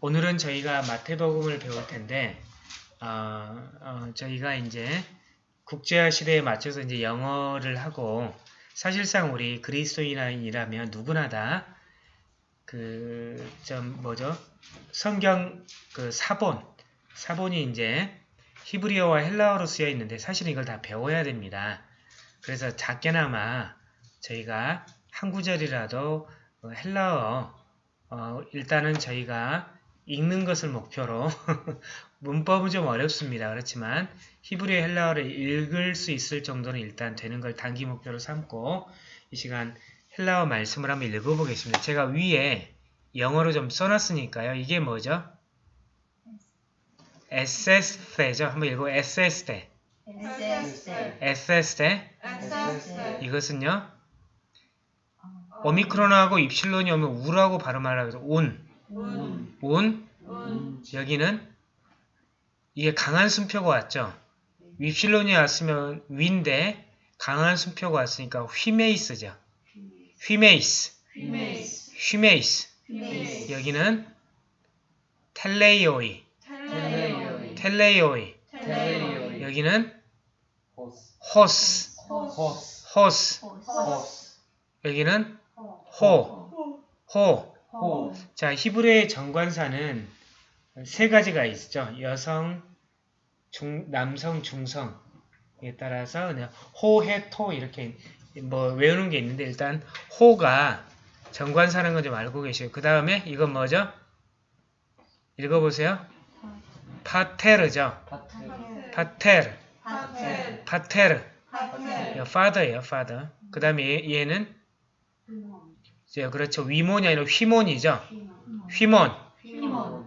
오늘은 저희가 마태복음을 배울 텐데 어, 어, 저희가 이제 국제화 시대에 맞춰서 이제 영어를 하고 사실상 우리 그리스도인이라면 누구나 다 그 좀 뭐죠 성경 그 사본 사본이 이제 히브리어와 헬라어로 쓰여 있는데 사실은 이걸 다 배워야 됩니다. 그래서 작게나마 저희가 한 구절이라도 헬라어 어, 일단은 저희가 읽는 것을 목표로 문법은 좀 어렵습니다. 그렇지만 히브리어 헬라어를 읽을 수 있을 정도는 일단 되는 걸 단기 목표로 삼고 이 시간 헬라어 말씀을 한번 읽어보겠습니다. 제가 위에 영어로 좀 써놨으니까요. 이게 뭐죠? 에세스테죠. 한번 읽어 에세스테. 에세스테. 이것은요. 오미크론하고 입실론이 오면 우라고 발음하라고 해서 운. 운. 여기는 이게 강한 순표가 왔죠. 윕실론이 왔으면 위인데 강한 순표가 왔으니까 휘메이스죠. 휘메이스. 휘메이스. 여기는 텔레이오이. 텔레이오이. 여기는 호스. 호스. 여기는 호. 호. 자, 히브리의 정관사는 세 가지가 있죠. 여성, 중, 남성, 중성에 따라서 그냥 호, 해, 토 이렇게 뭐 외우는 게 있는데 일단 호가 정관사는 건 좀 알고 계시고 그 다음에 이건 뭐죠? 읽어보세요. 파테르죠. 파테르. 파테르. father예요, father. 그 다음에 얘는 이제 그렇죠. 위몬이 아니라 휘몬이죠. 휘몬.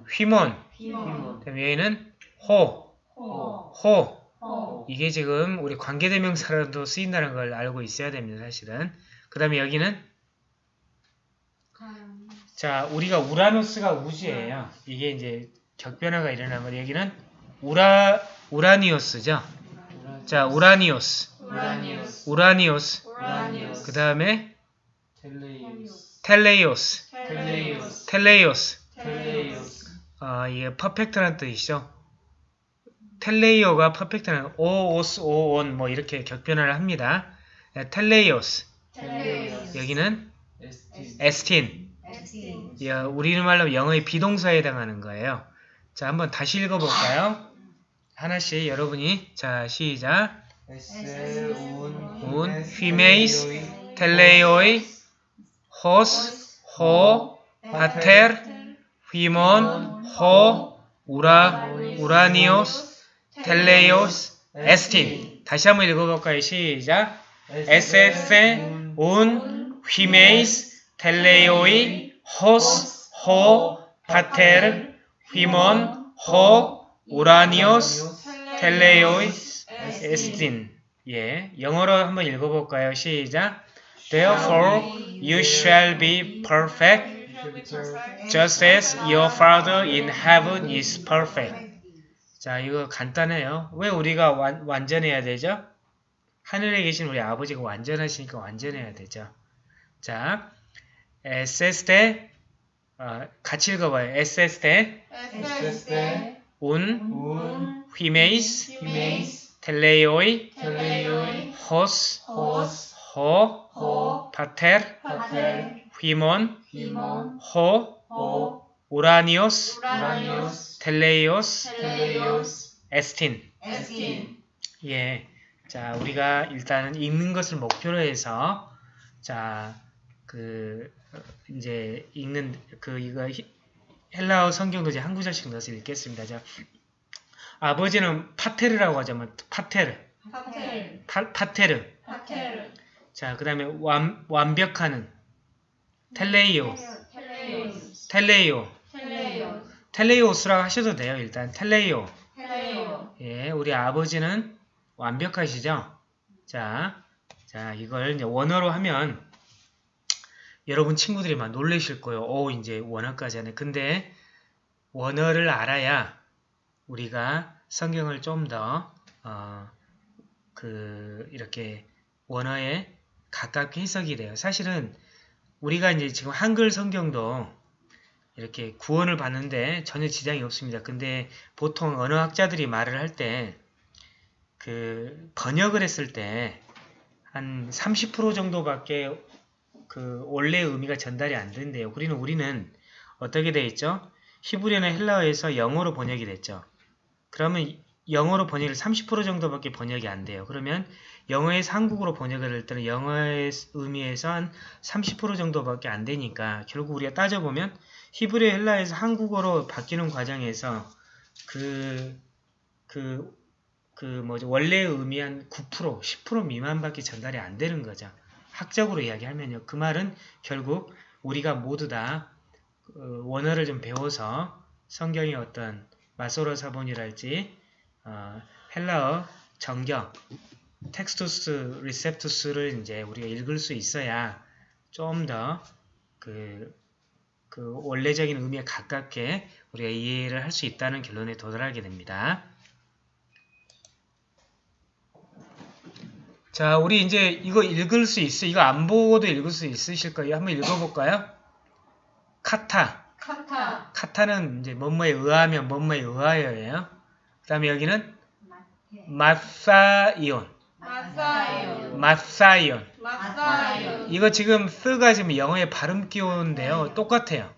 휘몬. 그다음에 얘는 호. 호. 이게 지금 우리 관계대명사로도 쓰인다는 걸 알고 있어야 됩니다. 사실은. 그 다음에 여기는 자 우리가 οὐρανός가 우주예요. 이게 이제 격변화가 일어난 거 여기는 우라 οὐράνιος죠. 자 οὐράνιος. οὐράνιος. 그 다음에 τέλειος. τέλειος. 아, 이게 perfect라는 뜻이죠. τέλειο가 perfect는 오오스 오온 뭐 이렇게 격변화를 합니다. 텔레이오스. 여기는 에스틴. 야, 우리는 말로 영어의 비동사에 해당하는 거예요. 자, 한번 다시 읽어볼까요? 하나씩 여러분이 자 시작. 운, 휘메이스, 텔레이오이, 파테르, 휘몬, 호, 우라, 우라니오스, τέλειός, ἐστιν. 다시 한번 읽어볼까요? 시작. Ἔσεσθε, οὖν, ὑμεῖς, τέλειοι, ὡς, ὁ, πατὴρ, ὑμῶν, ὁ, οὐράνιος, τέλειός, ἐστιν. 예, 영어로 한번 읽어볼까요? 시작. Therefore, you shall be perfect, just as your Father in heaven is perfect. 자, 이거 간단해요. 왜 우리가 완, 완전해야 되죠? 하늘에 계신 우리 아버지가 완전하시니까 완전해야 되죠. 자, 에세스테, 어, 같이 읽어봐요. 에세스테, 운, 휘메 이스, 텔레이오이, 호스, 호, 파테르, 휘몬, 호, 우라니오스, 텔레이오스, 에스틴. 예. 자, 우리가 일단은 읽는 것을 목표로 해서, 자, 그, 어, 이제 읽는, 그, 이거, 히- 헬라어 성경도 이제 한 구절씩 넣어서 읽겠습니다. 자, 아버지는 파테르라고 하죠. 뭐, 파테르. 파, 파테르. 자, 그 다음에 완, 완벽하는 텔레이오. 텔레이오. 텔레이오스라고 하셔도 돼요. 일단 텔레이오. 예, 우리 아버지는 완벽하시죠? 자, 자, 이걸 이제 원어로 하면 여러분 친구들이 막 놀라실 거예요. 오, 이제 원어까지 하네. 근데 원어를 알아야 우리가 성경을 좀 더, 어, 그, 이렇게 원어에 가깝게 해석이 돼요. 사실은 우리가 이제 지금 한글 성경도 이렇게 구원을 받는데 전혀 지장이 없습니다. 근데 보통 언어학자들이 말을 할 때 그 번역을 했을 때 한 30% 정도밖에 그 원래의 의미가 전달이 안 된대요. 우리는 우리는 어떻게 돼 있죠? 히브리어나 헬라어에서 영어로 번역이 됐죠. 그러면 영어로 번역을 30% 정도밖에 번역이 안 돼요. 그러면 영어에서 한국어로 번역을 할 때는 영어의 의미에서 한 30% 정도밖에 안 되니까 결국 우리가 따져보면 히브리 헬라에서 한국어로 바뀌는 과정에서 그, 그, 그 뭐죠. 원래의 의미 한 9%, 10% 미만밖에 전달이 안 되는 거죠. 학적으로 이야기하면요. 그 말은 결국 우리가 모두 다 어, 원어를 좀 배워서 성경의 어떤 마소로 사본이랄지 어, 헬라어 정경 텍스투스 리셉투스를 이제 우리가 읽을 수 있어야 좀 더그 그 원래적인 의미에 가깝게 우리가 이해를 할 수 있다는 결론에 도달하게 됩니다. 자, 우리 이제 이거 읽을 수 있어. 이거 안 보고도 읽을 수 있으실 거예요. 한번 읽어볼까요? 카타. 카타, 카타는 이제 뭐뭐에 의하면 뭐뭐에 의하여예요. 그 다음에 여기는 마사이온. 마사이온, 마사이온. 마사이온, 이거 지금 쓰가 지금 영어의 발음 기호인데요. 똑같아요.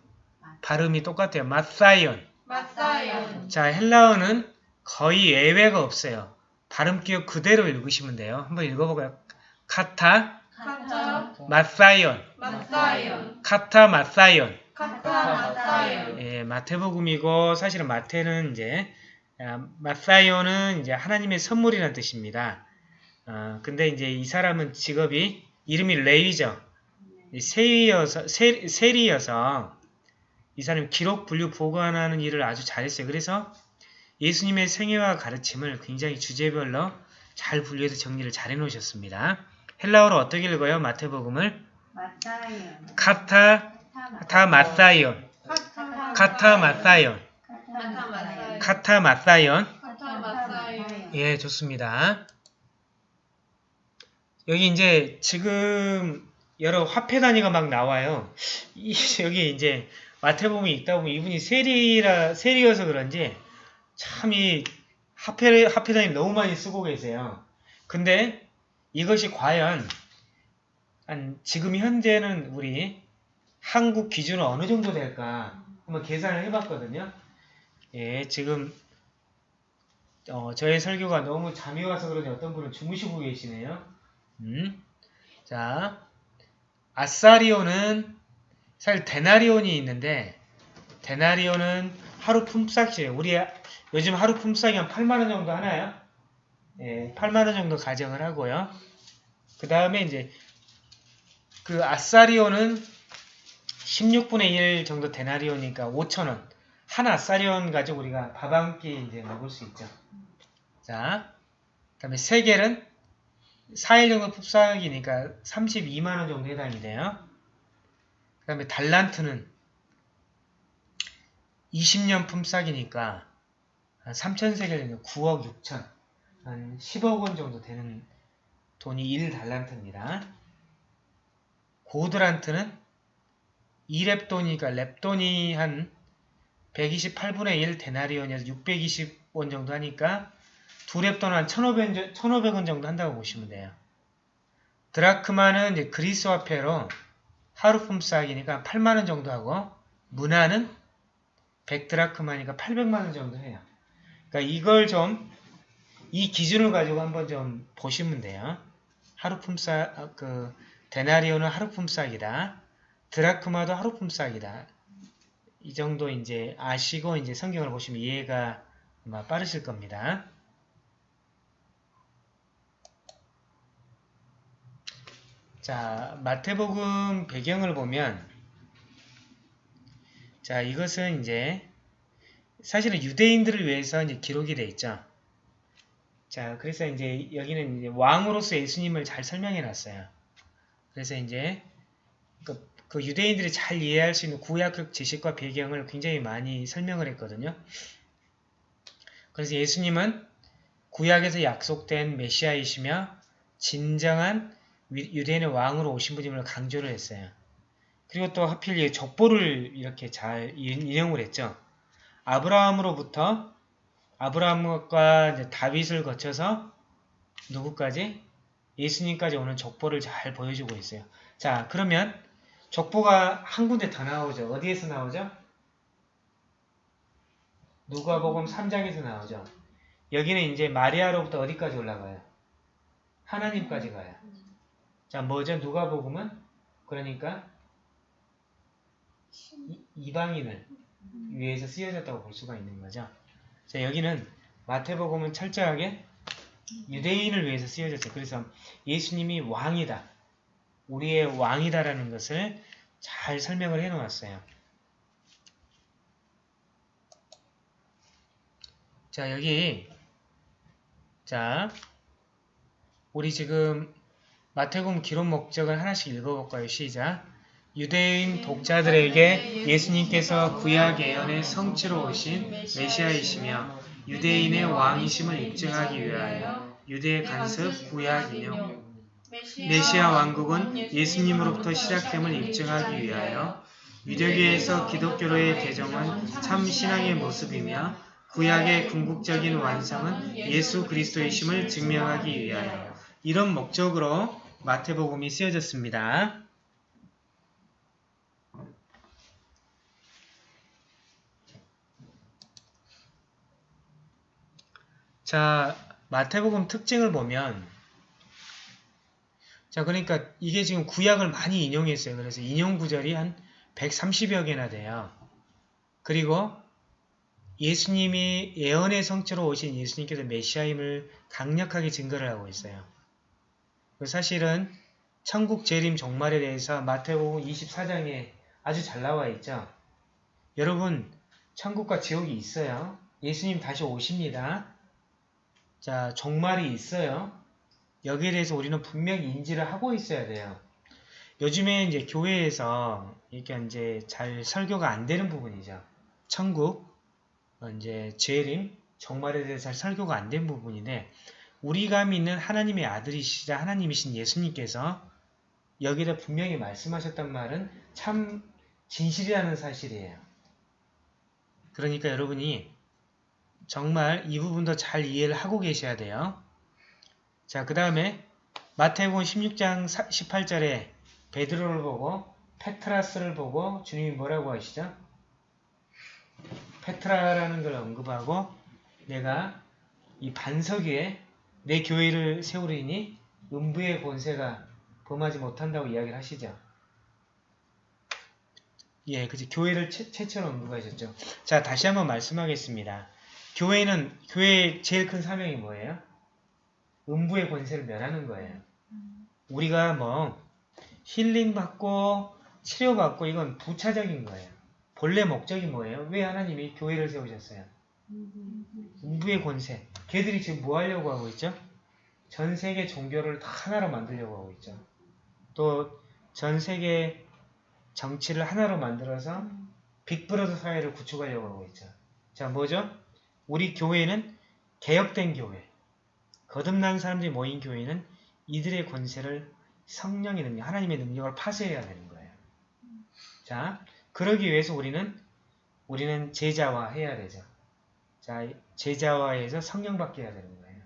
발음이 똑같아요. 마사이온. 마사이온, 자, 헬라어는 거의 예외가 없어요. 발음 기호 그대로 읽으시면 돼요. 한번 읽어볼까요? 카타, 카타, 마사이온. 마사이온, 카타, 마사이온. 카타, 마사이온, 예, 마태복음이고 사실은 마태는 이제 아, 마사이온은 이제 하나님의 선물이라는 뜻입니다. 어, 근데 이제 이 사람은 직업이 이름이 레위죠. 이 세리여서 세, 세리여서 이 사람이 기록 분류 보관하는 일을 아주 잘했어요. 그래서 예수님의 생애와 가르침을 굉장히 주제별로 잘 분류해서 정리를 잘 해놓으셨습니다. 헬라어로 어떻게 읽어요? 마태복음을. 카타 타 마사이온 카타, 카타 마사이온 카타, 마사이온, 카타 마사이온 카타, 마사이온, 예 좋습니다. 여기 이제 지금 여러 화폐 단위가 막 나와요. 이, 여기 이제 마태복음이 있다 보면 이분이 세리라 세리여서 그런지 참 이 화폐 화폐 단위 너무 많이 쓰고 계세요. 근데 이것이 과연 한 지금 현재는 우리 한국 기준은 어느 정도 될까 한번 계산을 해봤거든요. 예, 지금 어, 저의 설교가 너무 잠이 와서 그런지 어떤 분은 주무시고 계시네요. 음. 자, 아사리오는 사실 데나리온이 있는데 데나리온은 하루 품삯이에요. 우리 요즘 하루 품삯이 한 8만 원 정도 하나요? 예, 8만 원 정도 가정을 하고요. 그 다음에 이제 그 아사리온은 16분의 1 정도 데나리온이니까 5천 원. 한 아사리온 가지고 우리가 밥 한 끼 이제 먹을 수 있죠. 자, 그 다음에 세겔은 4일 정도 품삯이니까 32만원 정도 해당이네요. 그 다음에 달란트는 20년 품삯이니까 한 3천세겔이면 9억 6천, 한 10억 원 정도 되는 돈이 1달란트입니다. 고드란트는 2렙돈이니까 렙돈이 한 128분의 1 데나리온이어서 620원 정도 하니까 두 랩돈 한 1,500, 1,500원 정도 한다고 보시면 돼요. 드라크마는 이제 그리스 화폐로 하루 품삯이니까 8만원 정도 하고 문화는 100드라크마니까 800만원 정도 해요. 그러니까 이걸 좀 이 기준을 가지고 한번 좀 보시면 돼요. 하루 품삯 그 데나리오는 하루 품삯이다. 드라크마도 하루 품삯이다. 이 정도 이제 아시고 이제 성경을 보시면 이해가 빠르실 겁니다. 자, 마태복음 배경을 보면 자, 이것은 이제 사실은 유대인들을 위해서 이제 기록이 돼 있죠. 자, 그래서 이제 여기는 이제 왕으로서 예수님을 잘 설명해 놨어요. 그래서 이제 그, 그 유대인들이 잘 이해할 수 있는 구약적 지식과 배경을 굉장히 많이 설명을 했거든요. 그래서 예수님은 구약에서 약속된 메시아이시며 진정한 유대인의 왕으로 오신 분임을 강조를 했어요. 그리고 또 하필 이 족보를 이렇게 잘 인- 인용을 했죠. 아브라함으로부터 아브라함과 다윗을 거쳐서 누구까지? 예수님까지 오는 족보를 잘 보여주고 있어요. 자, 그러면 족보가 한 군데 더 나오죠. 어디에서 나오죠? 누가복음 3장에서 나오죠. 여기는 이제 마리아로부터 어디까지 올라가요? 하나님까지 가요. 자, 뭐죠? 누가 복음은 그러니까 이- 이방인을 위해서 쓰여졌다고 볼 수가 있는 거죠. 자, 여기는 마태복음은 철저하게 유대인을 위해서 쓰여졌어요. 그래서 예수님이 왕이다. 우리의 왕이다라는 것을 잘 설명을 해 놓았어요. 자, 여기 자, 우리 지금 마태복음 기록 목적을 하나씩 읽어볼까요? 시작. 유대인 독자들에게 예수님께서 구약 예언의 성취로 오신 메시아이시며 유대인의 왕이심을 입증하기 위하여 유대의 간섭 구약 인용 메시아 왕국은 예수님으로부터 시작됨을 입증하기 위하여 유대교에서 기독교로의 개정은 참 신앙의 모습이며 구약의 궁극적인 완성은 예수 그리스도이심을 증명하기 위하여 이런 목적으로 마태복음이 쓰여졌습니다. 자, 마태복음 특징을 보면 자, 그러니까 이게 지금 구약을 많이 인용했어요. 그래서 인용 구절이 한 130여 개나 돼요. 그리고 예수님이 예언의 성취로 오신 예수님께서 메시아임을 강력하게 증거를 하고 있어요. 사실은 천국 재림 종말에 대해서 마태복음 24장에 아주 잘 나와 있죠. 여러분, 천국과 지옥이 있어요. 예수님 다시 오십니다. 자, 종말이 있어요. 여기에 대해서 우리는 분명히 인지를 하고 있어야 돼요. 요즘에 이제 교회에서 이게 이제 잘 설교가 안 되는 부분이죠. 천국, 어, 이제 재림, 종말에 대해서 잘 설교가 안 된 부분인데 우리가 믿는 하나님의 아들이시자 하나님이신 예수님께서 여기다 분명히 말씀하셨단 말은 참 진실이라는 사실이에요. 그러니까 여러분이 정말 이 부분도 잘 이해를 하고 계셔야 돼요. 자, 그 다음에 마태복음 16장 18절에 베드로를 보고 페트라스를 보고 주님이 뭐라고 하시죠? 페트라라는 걸 언급하고 내가 이 반석 위에 내 교회를 세우리니 음부의 권세가 범하지 못한다고 이야기를 하시죠. 예, 그치. 교회를 최, 최초로 언급하셨죠. 자, 다시 한번 말씀하겠습니다. 교회는, 교회의 제일 큰 사명이 뭐예요? 음부의 권세를 멸하는 거예요. 우리가 뭐, 힐링받고, 치료받고, 이건 부차적인 거예요. 본래 목적이 뭐예요? 왜 하나님이 교회를 세우셨어요? 음부의 권세. 걔들이 지금 뭐 하려고 하고 있죠? 전 세계 종교를 다 하나로 만들려고 하고 있죠. 또 전 세계 정치를 하나로 만들어서 빅브러더 사회를 구축하려고 하고 있죠. 자, 뭐죠? 우리 교회는 개혁된 교회. 거듭난 사람들이 모인 교회는 이들의 권세를 성령의 능력, 하나님의 능력을 파쇄해야 되는 거예요. 자, 그러기 위해서 우리는 우리는 제자화 해야 되죠. 자, 제자화해서 성령 받게 해야 되는 거예요.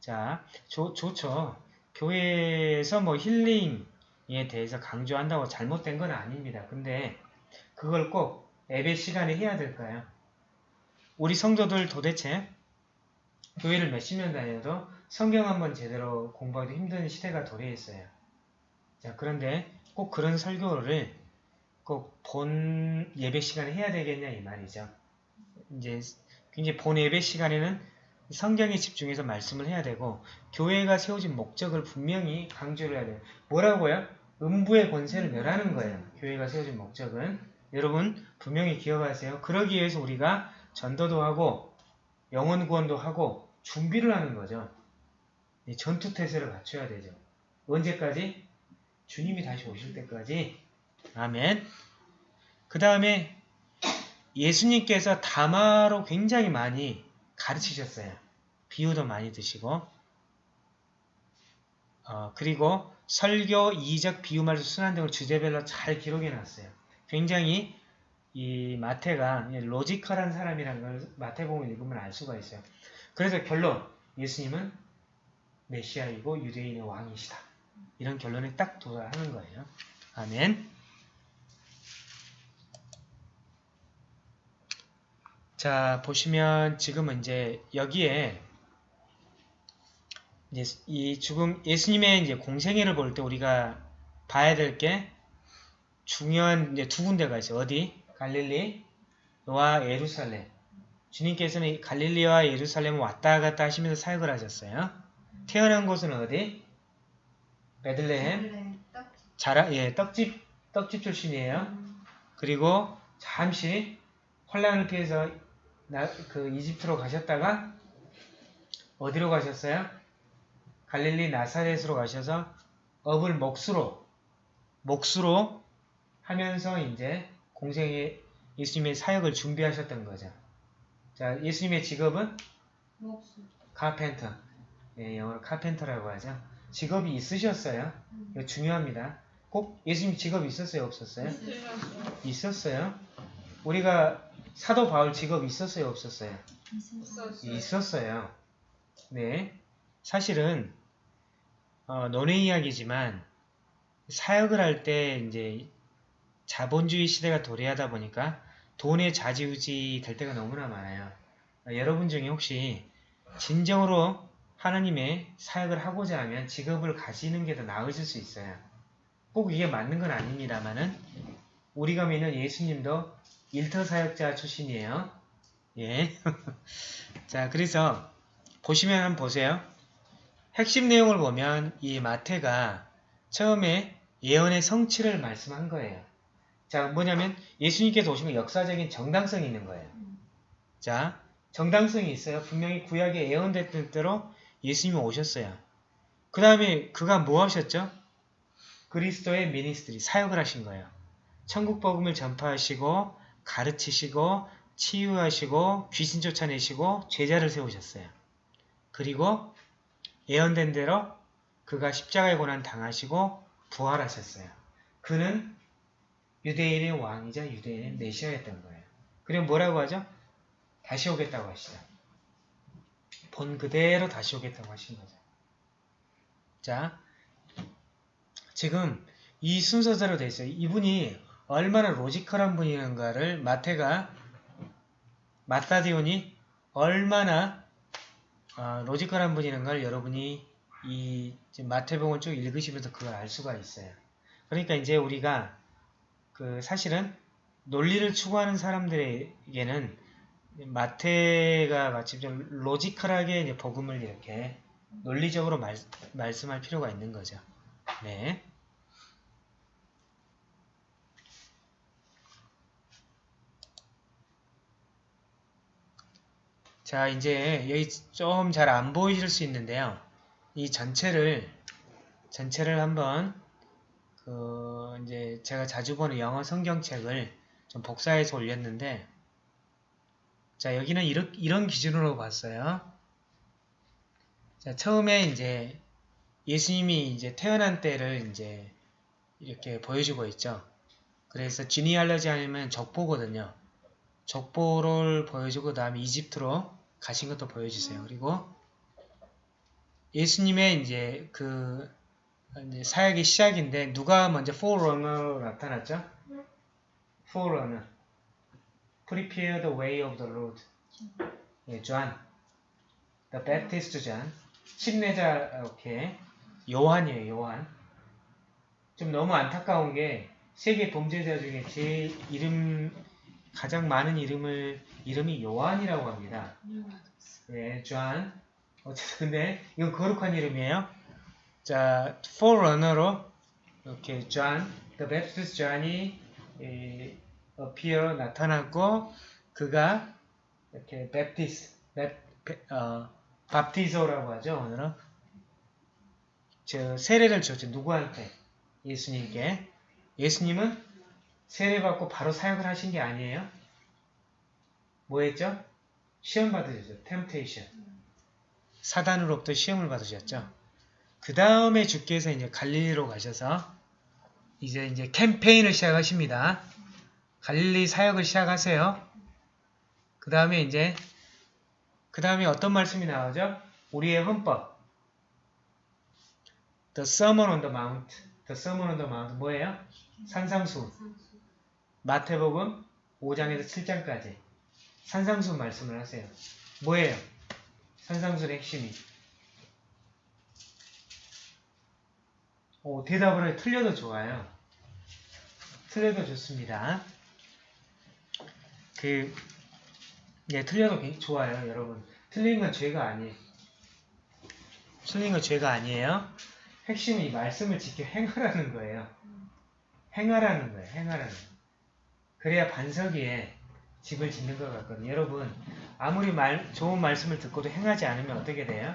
자, 좋, 좋죠. 교회에서 뭐 힐링에 대해서 강조한다고 잘못된 건 아닙니다. 근데 그걸 꼭 예배 시간에 해야 될까요? 우리 성도들 도대체 교회를 몇십 년 다녀도 성경 한번 제대로 공부하기 힘든 시대가 도래했어요. 자, 그런데 꼭 그런 설교를 꼭 본 예배 시간에 해야 되겠냐 이 말이죠. 이제 굉장히 본 예배 시간에는 성경에 집중해서 말씀을 해야 되고 교회가 세워진 목적을 분명히 강조를 해야 돼요. 뭐라고요? 음부의 권세를 멸하는 거예요. 교회가 세워진 목적은 여러분 분명히 기억하세요. 그러기 위해서 우리가 전도도 하고 영혼 구원도 하고 준비를 하는 거죠. 이 전투 태세를 갖춰야 되죠. 언제까지? 주님이 다시 오실 때까지. 아멘. 그 다음에 예수님께서 담화로 굉장히 많이 가르치셨어요. 비유도 많이 드시고 어, 그리고 설교, 이적, 비유말수, 순환 등을 주제별로 잘 기록해 놨어요. 굉장히 이 마태가 logical한 사람이라는 걸 마태복음을 읽으면 알 수가 있어요. 그래서 결론 예수님은 메시아이고 유대인의 왕이시다. 이런 결론에 딱 도달하는 거예요. 아멘. 자 보시면 지금은 이제 여기에 이제 이 죽음 예수님의 이제 공생애를 볼 때 우리가 봐야 될 게 중요한 이제 두 군데가 있어요. 어디? 갈릴리와 예루살렘. 주님께서는 갈릴리와 예루살렘 왔다 갔다 하시면서 사역을 하셨어요. 태어난 곳은 어디? 베들레헴. 자라 예 떡집 떡집 출신이에요. 그리고 잠시 혼란을 피해서 나, 그 이집트로 가셨다가 어디로 가셨어요? 갈릴리 나사렛으로 가셔서 업을 몫으로 몫으로 하면서 이제 공생의 예수님의 사역을 준비하셨던 거죠. 자, 예수님의 직업은 카펜터. 예, 영어로 카펜터라고 하죠. 직업이 있으셨어요. 이거 중요합니다. 꼭 예수님 직업이 있었어요, 없었어요? 있었어요. 우리가 사도 바울 직업이 있었어요, 없었어요? 있었어요. 네. 사실은 어, 논의 이야기지만 사역을 할 때 이제 자본주의 시대가 도래하다 보니까 돈의 좌지우지 될 때가 너무나 많아요. 어, 여러분 중에 혹시 진정으로 하나님의 사역을 하고자 하면 직업을 가지는 게 더 나으실 수 있어요. 꼭 이게 맞는 건 아닙니다만은 우리가 믿는 예수님도 일터 사역자 출신이에요. 예. 자, 그래서 보시면 한번 보세요. 핵심 내용을 보면 이 마태가 처음에 예언의 성취를 말씀한 거예요. 자, 뭐냐면 예수님께서 오신 건 역사적인 정당성이 있는 거예요. 자, 정당성이 있어요. 분명히 구약에 예언됐던 대로 예수님이 오셨어요. 그 다음에 그가 뭐 하셨죠? 그리스도의 미니스트리, 사역을 하신 거예요. 천국 복음을 전파하시고 가르치시고 치유하시고 귀신 쫓아내시고 제자를 세우셨어요. 그리고 예언된 대로 그가 십자가의 고난 당하시고 부활하셨어요. 그는 유대인의 왕이자 유대인의 메시아였던 거예요. 그리고 뭐라고 하죠? 다시 오겠다고 하시죠. 본 그대로 다시 오겠다고 하신 거죠. 자, 지금 이 순서대로 돼 있어요. 이분이 얼마나 logical한 분이는가를 마태가 마타디온이 얼마나 어, logical한 분이는가를 여러분이 이 마태복음을 쭉 읽으시면서 그걸 알 수가 있어요. 그러니까 이제 우리가 그 사실은 논리를 추구하는 사람들에게는 마태가 마치 좀 logical하게 이제 복음을 이렇게 논리적으로 말, 말씀할 필요가 있는 거죠. 네. 자, 이제 여기 좀 잘 안 보이실 수 있는데요. 이 전체를 전체를 한번 그 이제 제가 자주 보는 영어 성경책을 좀 복사해서 올렸는데 자, 여기는 이런, 이런 기준으로 봤어요. 자, 처음에 이제 예수님이 이제 태어난 때를 이제 이렇게 보여주고 있죠. 그래서 지니알러지 아니면 족보거든요. 족보를 보여주고 그 다음에 이집트로 가신 것도 보여주세요. 그리고 예수님의 이제 그 이제 사역의 시작인데 누가 먼저 forerunner로 나타났죠? forerunner. Prepare the way of the Lord. 예, John. The Baptist John. 침례자, 오케이. 요한이에요, 요한. 좀 너무 안타까운 게 세계 범죄자 중에 제일 이름 가장 많은 이름을 이름이 요한이라고 합니다. 예, 존. 어쨌든 근데 이건 거룩한 이름이에요. 자, forerunner로 이렇게 존, the Baptist John이 예, appear 나타났고 그가 이렇게 Baptist, 어, βαπτίζω라고 하죠. 오늘은 저 세례를 줬죠. 누구한테? 예수님께. 예수님은 세례받고 바로 사역을 하신 게 아니에요. 뭐 했죠? 시험 받으셨죠. temptation. 사단으로부터 시험을 받으셨죠. 그 다음에 주께서 이제 갈릴리로 가셔서 이제 이제 캠페인을 시작하십니다. 갈릴리 사역을 시작하세요. 그 다음에 이제 그 다음에 어떤 말씀이 나오죠? 우리의 헌법. The Sermon on the Mount. The Sermon on the Mount 뭐예요? 산상수. 마태복음 5장에서 7장까지 산상수 말씀을 하세요. 뭐예요? 산상수의 핵심이. 오, 대답을 해. 틀려도 좋아요. 틀려도 좋습니다. 그, 네, 틀려도 굉- 좋아요, 여러분. 틀린 건 죄가 아니에요. 틀린 건 죄가 아니에요. 핵심이 말씀을 지켜 행하라는 거예요. 행하라는 거예요, 행하라는 거예요. 그래야 반석위에 집을 짓는 것 같거든요. 여러분, 아무리 말, 좋은 말씀을 듣고도 행하지 않으면 어떻게 돼요?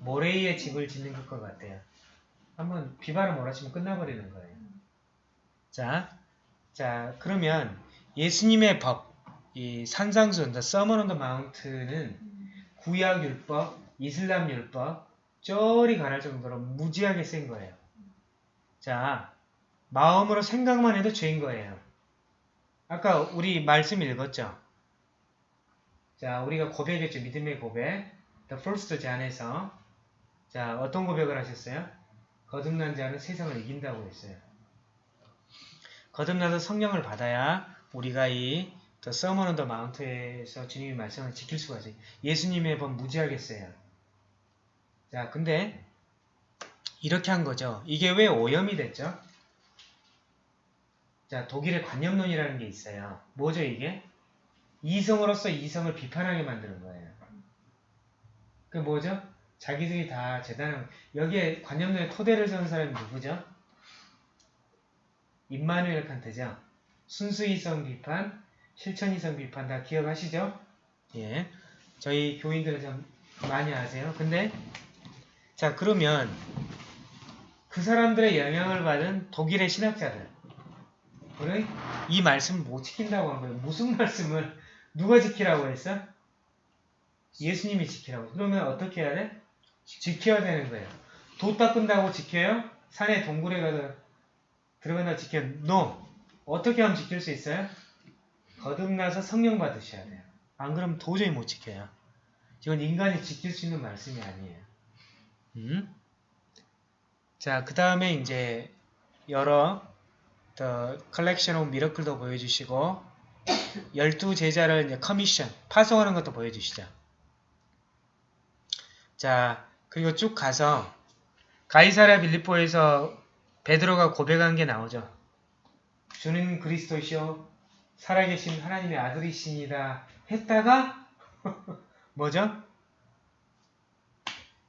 모래 위에 집을 짓는 것 같아요. 한번 비바람 몰아치면 끝나버리는 거예요. 자, 자, 그러면 예수님의 법, 이 on the Mount는 구약 율법, 이슬람 율법, 쩔이 가할 정도로 무지하게 센 거예요. 자, 마음으로 생각만 해도 죄인 거예요. 아까 우리 말씀 읽었죠? 자, 우리가 고백했죠. 믿음의 고백. The first 잔에서. 자, 어떤 고백을 하셨어요? 거듭난 자는 세상을 이긴다고 했어요. 거듭나서 성령을 받아야 우리가 이 The Sermon on the Mount에서 주님의 말씀을 지킬 수가 있어요. 예수님의 법 무지하겠어요. 자, 근데 이렇게 한 거죠. 이게 왜 오염이 됐죠? 자, 독일의 관념론이라는 게 있어요. 뭐죠, 이게? 이성으로서 이성을 비판하게 만드는 거예요. 그 뭐죠? 자기들이 다 재단한, 여기에 관념론의 토대를 세운 사람이 누구죠? 임마누엘 칸트죠? 순수 이성 비판, 실천 이성 비판 다 기억하시죠? 예. 저희 교인들은 좀 많이 아세요. 근데, 자, 그러면 그 사람들의 영향을 받은 독일의 신학자들, 그래? 이 말씀을 못 지킨다고 한 거예요. 무슨 말씀을 누가 지키라고 했어? 예수님이 지키라고. 그러면 어떻게 해야 돼? 지켜야 되는 거예요. 도 닦은다고 지켜요? 산에 동굴에 가서 들어간다 지켜요? No. 어떻게 하면 지킬 수 있어요? 거듭나서 성령 받으셔야 돼요. 안 그러면 도저히 못 지켜요. 이건 인간이 지킬 수 있는 말씀이 아니에요. 음? 자, 그 다음에 이제 여러 The Collection of Miracle도 보여주시고 열두 제자를 이제 커미션 파송하는 것도 보여주시죠. 자 그리고 쭉 가서 가이사랴 빌리포에서 베드로가 고백한 게 나오죠. 주는 그리스도시요 살아계신 하나님의 아들이시니다 했다가 뭐죠?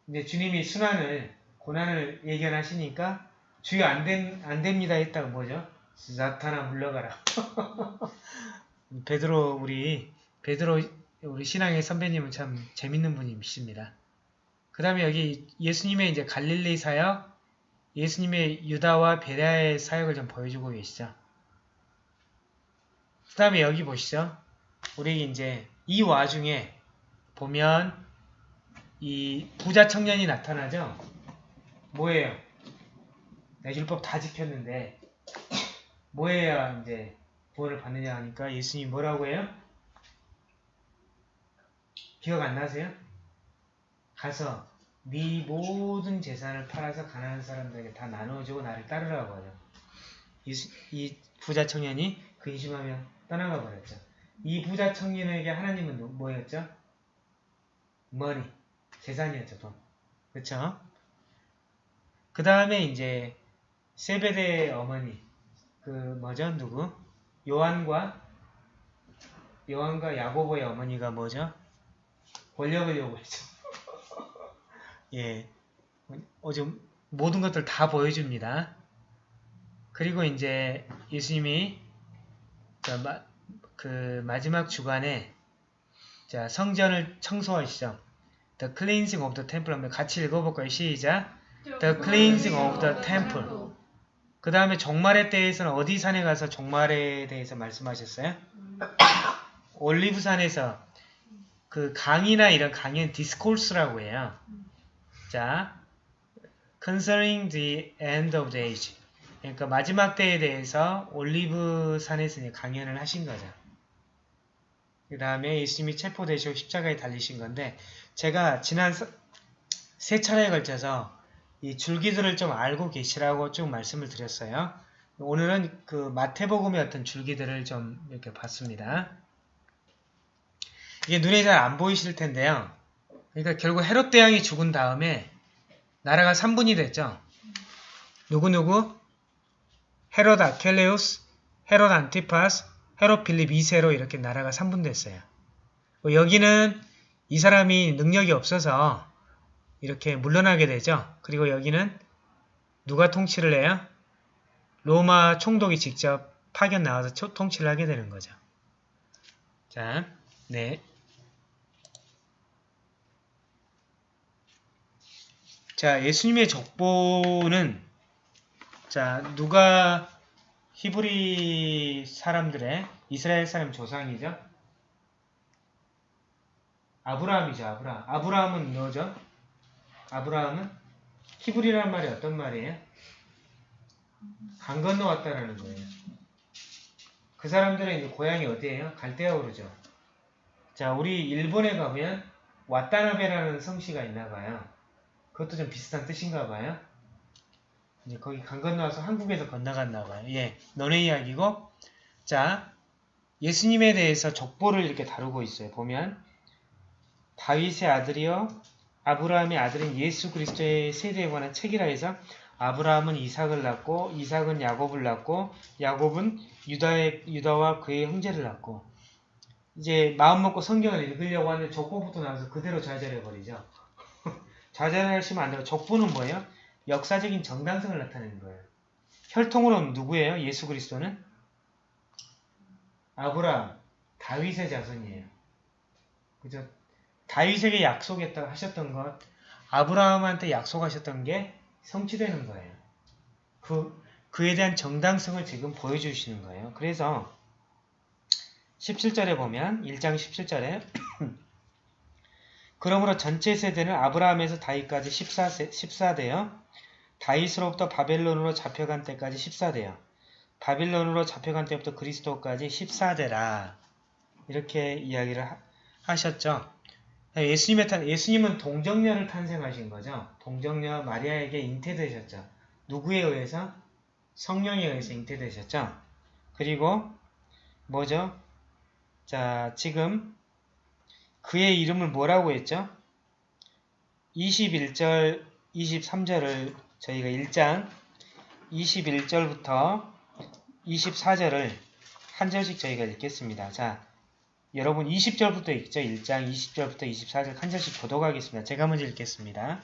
이제 주님이 순환을 고난을 예견하시니까 주여 안, 된, 안 됩니다 했다가 뭐죠? 나타나 물러가라. 베드로 우리 베드로 우리 신앙의 선배님은 참 재밌는 분이십니다. 그 다음에 여기 예수님의 이제 갈릴리 사역, 예수님의 유다와 베레아의 사역을 좀 보여주고 계시죠. 그 다음에 여기 보시죠. 우리 이제 이 와중에 보면 이 부자 청년이 나타나죠. 뭐예요? 내 율법 다 지켰는데 뭐 해야 이제 구원을 받느냐 하니까 예수님이 뭐라고 해요? 기억 안 나세요? 가서 네 모든 재산을 팔아서 가난한 사람들에게 다 나눠주고 나를 따르라고 하죠. 이, 이 부자 청년이 근심하며 떠나가 버렸죠. 이 부자 청년에게 하나님은 누- 뭐였죠? 머니, 재산이었죠, 돈. 그쵸? 그 다음에 이제 세베대의 어머니, 그 뭐죠, 누구? 요한과 요한과 야고보의 어머니가 뭐죠? 권력을 요구했죠. 예, 어좀 모든 것들 다 보여줍니다. 그리고 이제 예수님이 그, 마, 그 마지막 주간에 자 성전을 청소하시죠. The cleansing of the temple 한번 같이 읽어볼까요? 시작. The cleansing of the temple. 그 다음에 종말에 대해서는 어디 산에 가서 종말에 대해서 말씀하셨어요? 올리브산에서 그 강의나 이런 강의는 디스코스라고 해요. 자, concerning the end of the age. 그러니까 마지막 때에 대해서 올리브 산에서 이제 강연을 하신 거죠. 그 다음에 예수님이 체포되시고 십자가에 달리신 건데 제가 지난 서- 세 차례에 걸쳐서 이 줄기들을 좀 알고 계시라고 쭉 말씀을 드렸어요. 오늘은 그 마태복음의 어떤 줄기들을 좀 이렇게 봤습니다. 이게 눈에 잘 안 보이실 텐데요. 그러니까 결국 헤롯 대왕이 죽은 다음에 나라가 3분이 됐죠. 누구누구? 헤롯 아켈레우스, 헤롯 안티파스, 헤롯 필립 2세로 이렇게 나라가 3분 됐어요. 뭐 여기는 이 사람이 능력이 없어서 이렇게 물러나게 되죠. 그리고 여기는 누가 통치를 해요? 로마 총독이 직접 파견 나와서 초- 통치를 하게 되는 거죠. 자, 네. 자, 예수님의 족보는 자, 누가 히브리 사람들의 이스라엘 사람 조상이죠? 아브라함이죠, 아브라함. 아브라함은 뭐죠? 아브라함은 히브리라는 말이 어떤 말이에요? 강 건너왔다라는 거예요. 그 사람들의 이제 고향이 어디예요? 갈대아우르죠. 자, 우리 일본에 가면 와타나베라는 성씨가 있나 봐요. 그것도 좀 비슷한 뜻인가 봐요. 이제 거기 강 건너와서 한국에서 건너갔나 봐요. 예, 너네 이야기고. 자, 예수님에 대해서 족보를 이렇게 다루고 있어요. 보면 다윗의 아들이요 아브라함의 아들인 예수 그리스도의 세대에 관한 책이라 해서 아브라함은 이삭을 낳고 이삭은 야곱을 낳고 야곱은 유다의 유다와 그의 형제를 낳고 이제 마음 먹고 성경을 읽으려고 하는데 족보부터 나와서 그대로 좌절해 버리죠. 좌절하시면 안 되고 족보는 뭐예요? 역사적인 정당성을 나타내는 거예요. 혈통으로는 누구예요? 예수 그리스도는 아브라함, 다윗의 자손이에요. 그죠? 다윗에게 약속했다고 하셨던 것, 아브라함한테 약속하셨던 게 성취되는 거예요. 그, 그에 대한 정당성을 지금 보여주시는 거예요. 그래서 17절에 보면 1장 17절에 그러므로 전체 세대는 아브라함에서 다윗까지 14세, 14대요. 다윗으로부터 바벨론으로 잡혀간 때까지 14대요. 바빌론으로 잡혀간 때부터 그리스도까지 14대라. 이렇게 이야기를 하, 하셨죠. 예수님의 탄, 예수님은 동정녀를 탄생하신 거죠. 동정녀 마리아에게 잉태되셨죠. 누구에 의해서? 성령에 의해서 잉태되셨죠. 그리고 뭐죠? 자, 지금 그의 이름을 뭐라고 했죠? 21절, 23절을 저희가 1장 21절부터 24절을 한 절씩 저희가 읽겠습니다. 자, 여러분 20절부터 읽죠. 1장 20절부터 24절 한 절씩 보도록 하겠습니다. 제가 먼저 읽겠습니다.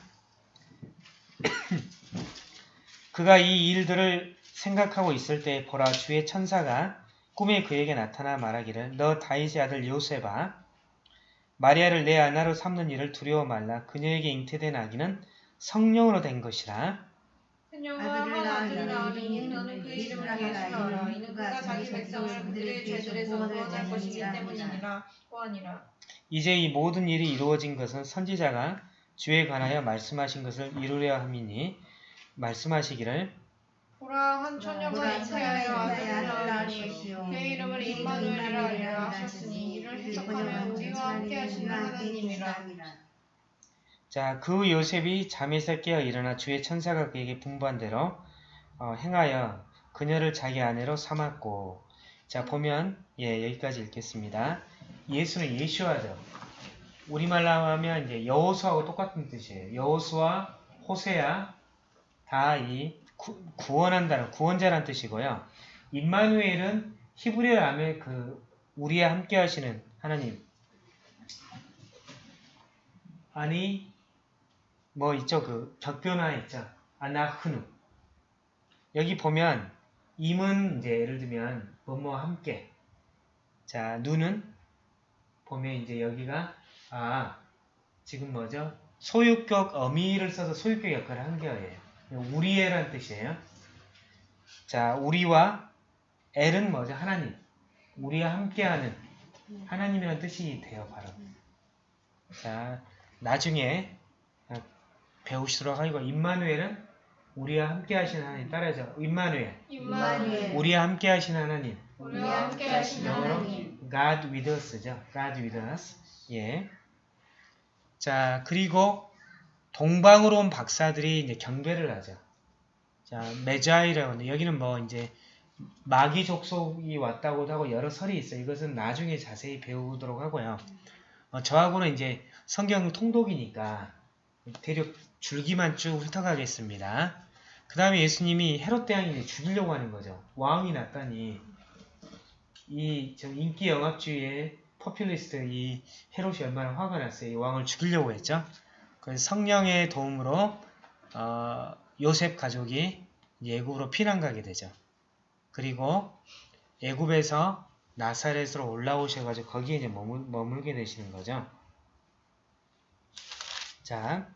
그가 이 일들을 생각하고 있을 때 보라 주의 천사가 꿈에 그에게 나타나 말하기를 너 다윗의 아들 요셉아 마리아를 내 아나로 삼는 일을 두려워 말라 그녀에게 잉태된 아기는 성령으로 된 것이라 한 아들을 낳으니 너는 그 이름을 예수라 하라. 이는 그가 자기 백성을 그들의 죄들에서 구원할 것이기 때문이니라. 구하니라. 이제 이 모든 일이 이루어진 것은 선지자가 주에 관하여 말씀하신 것을 이루려 함이니 말씀하시기를 보라 한 처녀가 잉태하여 아들을 낳으니 그의 이름을 임마누엘이라 하셨으니 이를 해석하면 우리와 함께 하시는 하나님이라 자, 그 요셉이 잠에서 깨어 일어나 주의 천사가 그에게 분부한 대로 어, 행하여 그녀를 자기 아내로 삼았고 자, 보면 예, 여기까지 읽겠습니다. 예수는 예슈아죠. 우리말로 하면 이제 여호수하고 똑같은 뜻이에요. 여호수와 호세아 다이 구원한다는 구원자란 뜻이고요. 임마누엘은 히브리어 하면 그 우리와 함께 하시는 하나님 아니 뭐 있죠? 그 격변화 있죠? 아나흐누. 여기 보면 임은 이제 예를 들면 뭐뭐 함께. 자 누는 보면 이제 여기가 아 지금 뭐죠? 소유격 어미를 써서 소유격 역할을 한 거예요. 우리의란 뜻이에요. 자 우리와 엘은 뭐죠? 하나님. 우리와 함께하는 하나님이라는 뜻이 돼요 바로. 자 나중에 배우시도록 하고 임마누엘은 우리와 함께 하신 하나님 따라하죠. 임마누엘. 우리와 함께 하신 하나님. 우리와 함께 하신 하나님 God with us죠. God with us. 예. 자, 그리고 동방으로 온 박사들이 이제 경배를 하죠. 자, 메자이라고 하는데 여기는 뭐 이제 마귀 족속이 왔다고도 하고 여러 설이 있어요. 이것은 나중에 자세히 배우도록 하고요. 어, 저하고는 이제 성경 통독이니까 대략 줄기만 쭉 훑어가겠습니다. 그 다음에 예수님이 헤롯 대왕이 죽이려고 하는 거죠. 왕이 났다니 이저 인기 영합주의의 포퓰리스트 이 헤롯이 얼마나 화가 났어요. 이 왕을 죽이려고 했죠. 그래서 성령의 도움으로 어, 요셉 가족이 예굽으로 피난 가게 되죠. 그리고 예굽에서 나사렛으로 올라오셔가지고 거기에 이제 머물, 머물게 되시는 거죠. 자,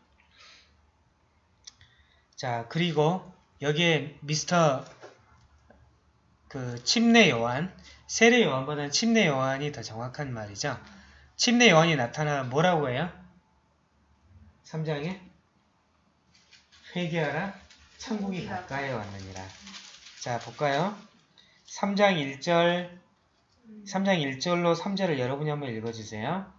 자 그리고 여기에 미스터 그 침례 요한, 세례 요한보다는 침례 요한이 더 정확한 말이죠. 침례 요한이 나타나 뭐라고 해요? 3장에 회개하라 천국이 가까이 왔느니라. 자 볼까요? 3장 1절 3장 1절로 3절을 여러분이 한번 읽어주세요.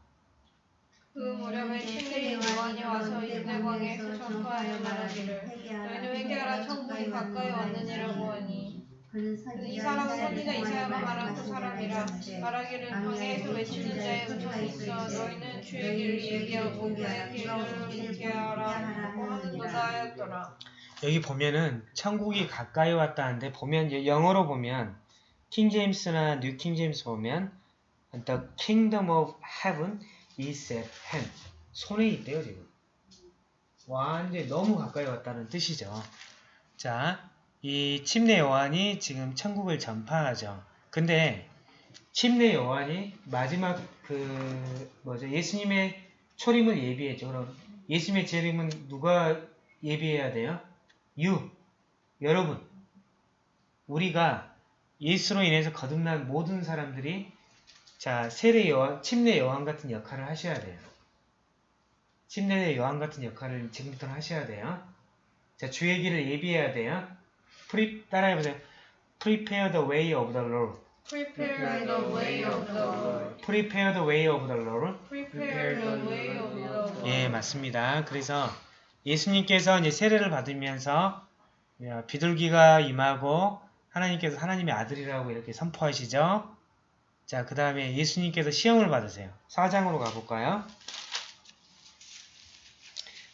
그 무렵에 침례 요한이 와서 유대광에서 전파하여 말하기를 너희는 회개하라. 천국이 가까이 왔느니라고 하니 이 사람은 선지자 이사야가 말한 그 사람이라 말하기를 광야에서 외치는 자의 음성이 있어 너희는 주의 길을 얘기하고 그의 길을 굽게 하라 하고 하는도다 하였더라. 여기 보면은 천국이 가까이 왔다는데 보면 영어로 보면 킹 제임스나 뉴킹 제임스 보면 The Kingdom of Heaven is at hand. 손에 있대요 지금 완전히 너무 가까이 왔다는 뜻이죠. 자, 이 침례 요한이 지금 천국을 전파하죠. 근데 침례 요한이 마지막 그 뭐죠? 예수님의 초림을 예비했죠. 그럼 예수님의 재림은 누가 예비해야 돼요? You, 여러분, 우리가 예수로 인해서 거듭난 모든 사람들이 자 세례 요한, 침례 요한 같은 역할을 하셔야 돼요. 침례 요한 같은 역할을 지금부터 하셔야 돼요. 자 주의 길을 예비해야 돼요. Pre 따라해보세요. Prepare the way of the Lord. Prepare the way of the Lord Prepare the way of the Lord. Prepare the way of the Lord 예, 맞습니다. 그래서 예수님께서 이제 세례를 받으면서 비둘기가 임하고 하나님께서 하나님의 아들이라고 이렇게 선포하시죠. 자, 그 다음에 예수님께서 시험을 받으세요. 4장으로 가볼까요?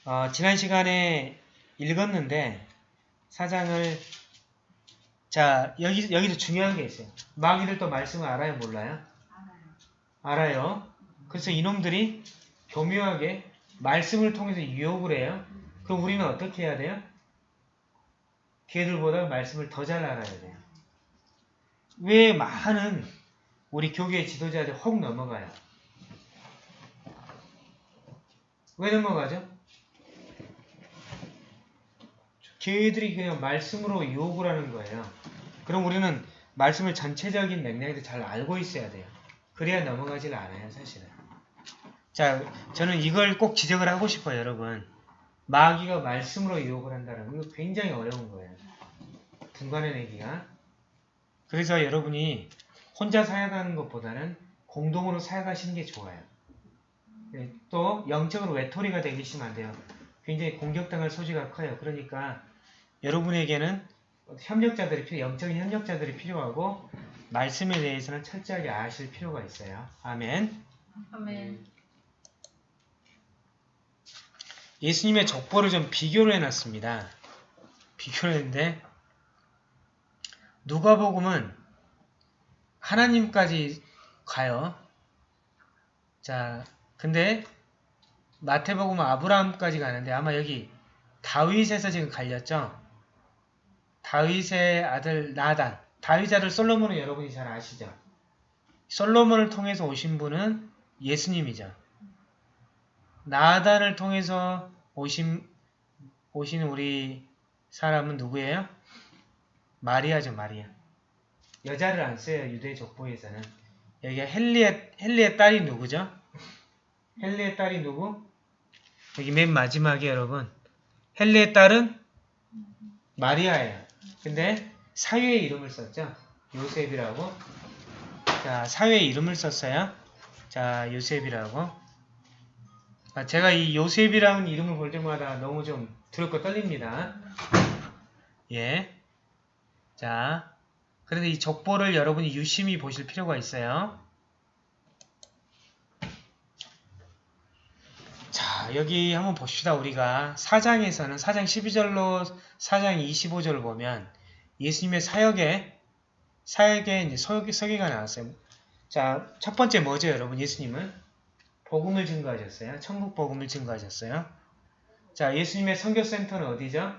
어, 지난 시간에 읽었는데 4장을 자, 여기, 여기서 중요한 게 있어요. 마귀들 또 말씀을 알아요? 몰라요? 알아요. 그래서 이놈들이 교묘하게 말씀을 통해서 유혹을 해요. 그럼 우리는 어떻게 해야 돼요? 걔들보다 말씀을 더 잘 알아야 돼요. 왜 많은 우리 교계 지도자들이 혹 넘어가요? 왜 넘어가죠? 걔들이 그냥 말씀으로 유혹을 하는 거예요. 그럼 우리는 말씀을 전체적인 맥락에서 잘 알고 있어야 돼요. 그래야 넘어가질 않아요, 사실은. 자, 저는 이걸 꼭 지적을 하고 싶어요, 여러분. 마귀가 말씀으로 유혹을 한다는 거, 이거 굉장히 어려운 거예요. 분간해내기가. 그래서 여러분이 혼자 사역하는 것보다는 공동으로 사역하시는 게 좋아요. 네, 또 영적으로 외톨이가 되시면 안 돼요. 굉장히 공격당할 소지가 커요. 그러니까 여러분에게는 협력자들이 필요, 영적인 협력자들이 필요하고 말씀에 대해서는 철저하게 아실 필요가 있어요. 아멘. 아멘 예수님의 족보를 좀 비교를 해놨습니다. 비교를 했는데 누가복음은 하나님까지 가요. 자, 근데 마태복음은 아브라함까지 가는데 아마 여기 다윗에서 지금 갈렸죠. 다윗의 아들 나단, 다윗 아들 솔로몬은 여러분이 잘 아시죠. 솔로몬을 통해서 오신 분은 예수님이죠. 나단을 통해서 오신, 오신 우리 사람은 누구예요? 마리아죠, 마리아. 여자를 안 써요, 유대 족보에서는. 여기가 헨리의, 헨리의 딸이 누구죠? 헨리의 딸이 누구? 여기 맨 마지막에 여러분. 헨리의 딸은 마리아예요. 근데 사유의 이름을 썼죠. 요셉이라고. 자, 사유의 이름을 썼어요. 자, 요셉이라고. 아, 제가 이 요셉이라는 이름을 볼 때마다 너무 좀 두렵고 떨립니다. 예. 자, 그런데 이 족보를 여러분이 유심히 보실 필요가 있어요. 자, 여기 한번 봅시다. 우리가 사장에서는 사장 12절로 사장 25절을 보면 예수님의 사역에 사역에 이제 서, 서기가 나왔어요. 자, 첫 번째 뭐죠, 여러분? 예수님은 복음을 증거하셨어요. 천국 복음을 증거하셨어요. 자, 예수님의 선교센터는 어디죠?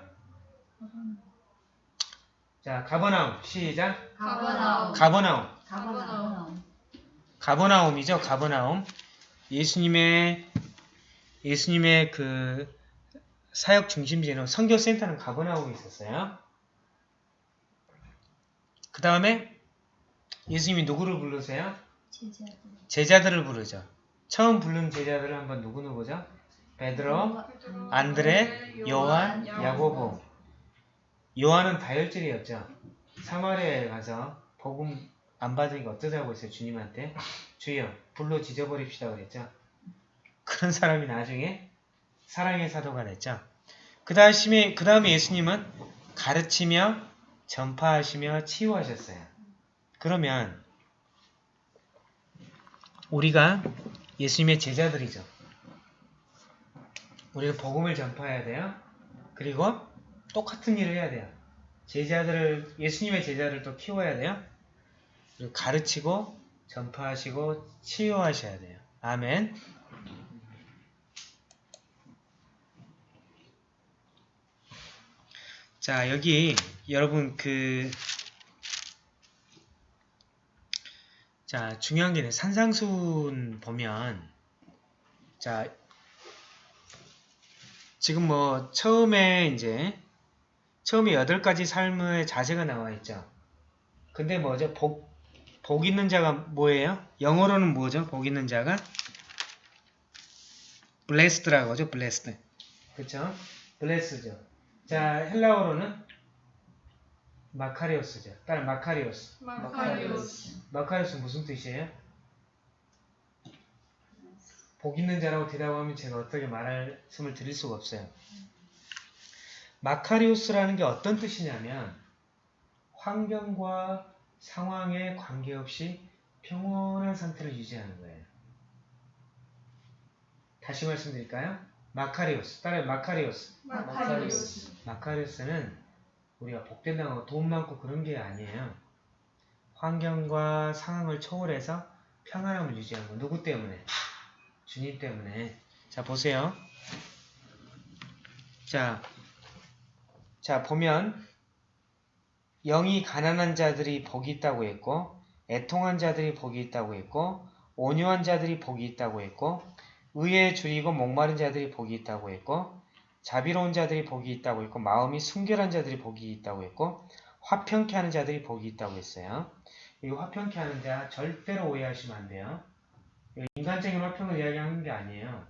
자, 가버나움. 시작. 가버나움. 가버나움. 가버나움. 가버나움이죠. 가버나움. 예수님의 예수님의 그 사역 중심지는 선교센터는 가버나움에 있었어요. 그 다음에 예수님이 누구를 부르세요? 제자들을 부르죠. 처음 부른 제자들은 한번 누구누구죠? 베드로, 안드레, 요한, 야고보. 요한은 다혈질이었죠. 사마리아에 가서 복음 안 받으니까 어쩌자고 했어요. 주님한테. 주여 불로 지져버립시다 그랬죠. 그런 사람이 나중에 사랑의 사도가 됐죠. 그 다음에 그 다음에 예수님은 가르치며 전파하시며 치유하셨어요. 그러면 우리가 예수님의 제자들이죠. 우리는 복음을 전파해야 돼요. 그리고 똑같은 일을 해야 돼요. 제자들을 예수님의 제자를 또 키워야 돼요. 그리고 가르치고 전파하시고 치유하셔야 돼요. 아멘. 자, 여기 여러분 그 자, 중요한 게 산상순 보면 자, 지금 뭐 처음에 이제 처음에 여덟 가지 삶의 자세가 나와 있죠. 근데 뭐죠? 복, 복 있는 자가 뭐예요? 영어로는 뭐죠? 복 있는 자가 blessed라고 하죠. blessed. 그쵸? bless죠. 자, 헬라어로는 마카리오스죠. 따라 마카리오스. 마카리오스. 마카리오스 무슨 뜻이에요? 복 있는 자라고 대답하면 제가 어떻게 말씀을 드릴 수가 없어요. 마카리오스라는 게 어떤 뜻이냐면 환경과 상황에 관계없이 평온한 상태를 유지하는 거예요. 다시 말씀드릴까요? 마카리오스. 따라해 마카리오스. 마카리오스. 마카리오스는 우리가 복된다고 돈 많고 그런 게 아니에요. 환경과 상황을 초월해서 평안함을 유지하는 거. 누구 때문에? 주님 때문에. 자, 보세요. 자, 자, 보면 영이 가난한 자들이 복이 있다고 했고 애통한 자들이 복이 있다고 했고 온유한 자들이 복이 있다고 했고 의에 줄이고 목마른 자들이 복이 있다고 했고 자비로운 자들이 복이 있다고 했고 마음이 순결한 자들이 복이 있다고 했고 화평케 하는 자들이 복이 있다고 했어요. 이 화평케 하는 자 절대로 오해하시면 안 돼요. 인간적인 화평을 이야기하는 게 아니에요.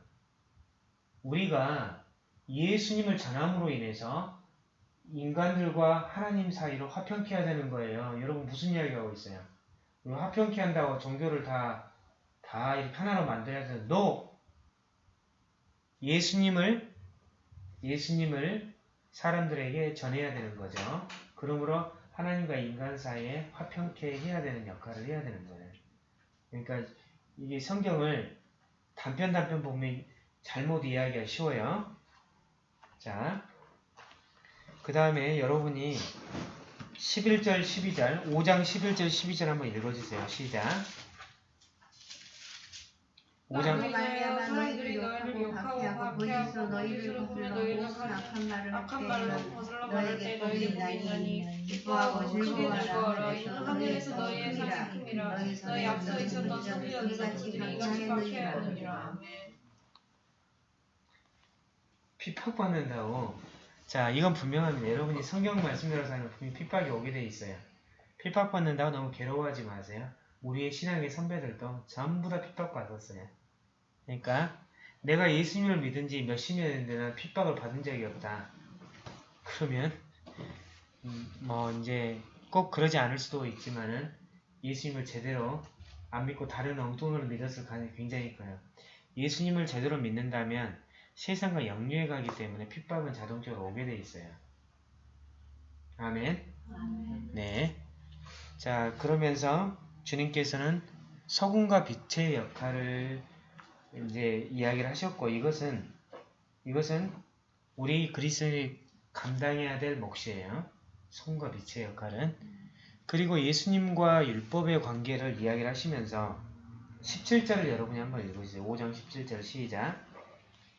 우리가 예수님을 전함으로 인해서 인간들과 하나님 사이로 화평케 해야 되는 거예요. 여러분 무슨 이야기하고 있어요? 화평케 한다고 종교를 다, 다 이렇게 하나로 만들어야 되는 너 예수님을 예수님을 사람들에게 전해야 되는 거죠. 그러므로 하나님과 인간 사이에 화평케 해야 되는 역할을 해야 되는 거예요. 그러니까 이게 성경을 단편 단편 보면 잘못 이해하기가 쉬워요. 자, 그 다음에 여러분이 11절, 12절, 5장 11절, 12절 한번 읽어주세요. 시작. 5장, 말미암아 사람들이 너희를 욕하고 박해하고 거짓으로 보며 너희를 가진 악한 말로 거슬러 말할 때 너희를 보이나니 기뻐하고 즐거워하라 이는 하늘에서 너희의 상승이라 너희 앞서 있었던 선지 전사들이 이같이 박해하느니라 핍박받는다고. 자, 이건 분명합니다. 여러분이 성경 말씀대로 하면 분명히 핍박이 오게 돼 있어요. 핍박받는다고 너무 괴로워하지 마세요. 우리의 신앙의 선배들도 전부 다 핍박받았어요. 그러니까 내가 예수님을 믿은 지 몇십 년이 됐는데 난 핍박을 받은 적이 없다. 그러면 음, 뭐 이제 꼭 그러지 않을 수도 있지만은 예수님을 제대로 안 믿고 다른 엉뚱으로 믿었을 가능성이 굉장히 커요. 예수님을 제대로 믿는다면 세상과 역류해 가기 때문에 핍박은 자동적으로 오게 돼 있어요. 아멘. 네. 자, 그러면서 주님께서는 서군과 빛의 역할을 이제 이야기를 하셨고 이것은 이것은 우리 그리스도인이 감당해야 될 몫이에요. 손과 빛의 역할은 그리고 예수님과 율법의 관계를 이야기를 하시면서 17절을 여러분이 한번 읽어주세요. 5장 17절 시작.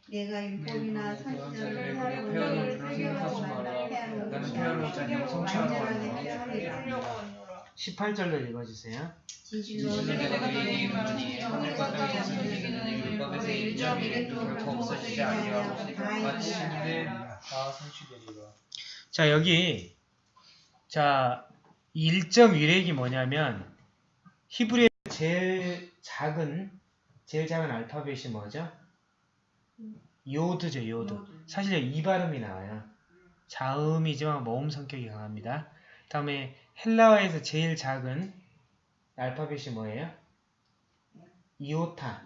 내가 율법이나 네, 선지자를 폐하는 폐하는 그런 생각하지. 마라. 나는 아니라 자녀 성취하는. 폐하리라. 이루려고 하노라. 18절로 읽어주세요. 내가 말하니 땅이 없어지기 전에 일점이 없어지지 아니하고 마치 다 성취되리라. 자 여기 자 1점 위렉이 뭐냐면 히브리어 제일 작은 제일 작은 알파벳이 뭐죠? 요드죠 요드. 사실 이 발음이 나와요. 자음이지만 모음 성격이 강합니다. 다음에 헬라어에서 제일 작은 알파벳이 뭐예요? 이오타.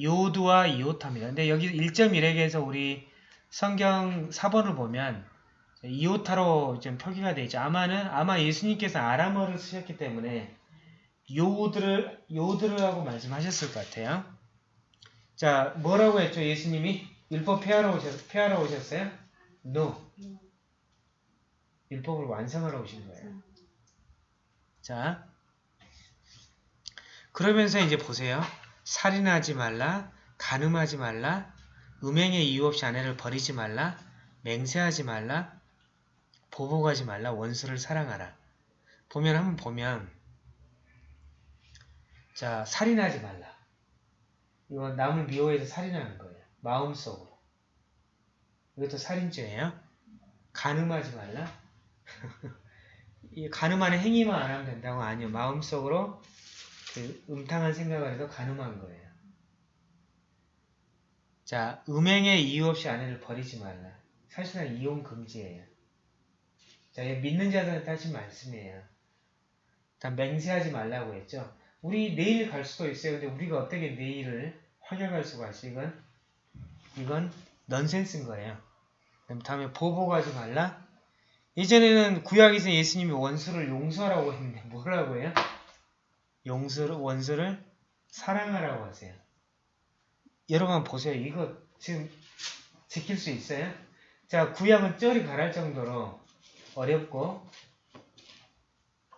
요드와 이오타입니다. 근데 여기 1.1액에서 우리 성경 4번을 보면 이오타로 좀 표기가 되어 있죠. 아마는 아마 예수님께서 아람어를 쓰셨기 때문에 요드를 요드르라고 말씀하셨을 것 같아요. 자, 뭐라고 했죠? 예수님이 율법 폐하러 오셨 폐하러 오셨어요? No. 율법을 완성하러 오신 거예요. 자, 그러면서 이제 보세요. 살인하지 말라, 간음하지 말라, 음행의 이유 없이 아내를 버리지 말라, 맹세하지 말라, 보복하지 말라, 원수를 사랑하라. 보면 한번 보면 자 살인하지 말라. 이건 남을 미워해서 살인하는 거예요. 마음속으로. 이것도 살인죄예요. 간음하지 말라. 이 간음하는 행위만 안 하면 된다고 아니요. 마음속으로 그 음탕한 생각을 해서 간음한 거예요. 자, 음행의 이유 없이 아내를 버리지 말라. 사실상 이혼 금지예요. 자, 이 믿는 자들한테 하신 말씀이에요. 다 맹세하지 말라고 했죠. 우리 내일 갈 수도 있어요. 근데 우리가 어떻게 내일을 확인할 수가 있어? 이건 이건 넌센스인 거예요. 그럼 다음에 보복하지 말라. 예전에는 구약에서 예수님이 원수를 용서하라고 했는데 뭐라고 해요? 용서를 원수를 사랑하라고 하세요. 여러분 보세요. 이거 지금 지킬 수 있어요? 자, 구약은 쩔이 가랄 정도로 어렵고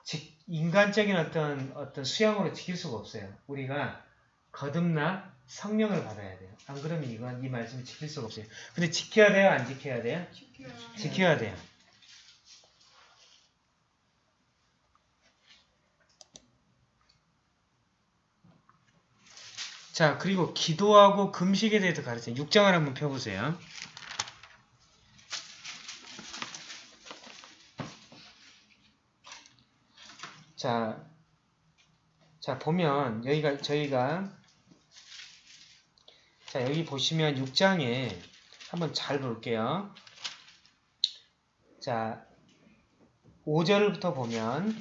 직- 인간적인 어떤 어떤 수양으로 지킬 수가 없어요. 우리가 거듭나 성령을 받아야 돼요. 안 그러면 이건 이 말씀을 지킬 수가 없어요. 근데 지켜야 돼요, 안 지켜야 돼요? 지켜야 지켜야 돼요. 자, 그리고 기도하고 금식에 대해서 가르쳐요. 6장을 한번 펴보세요. 자, 자, 보면, 여기가, 저희가, 자, 여기 보시면 6장에 한번 잘 볼게요. 자, 5절부터 보면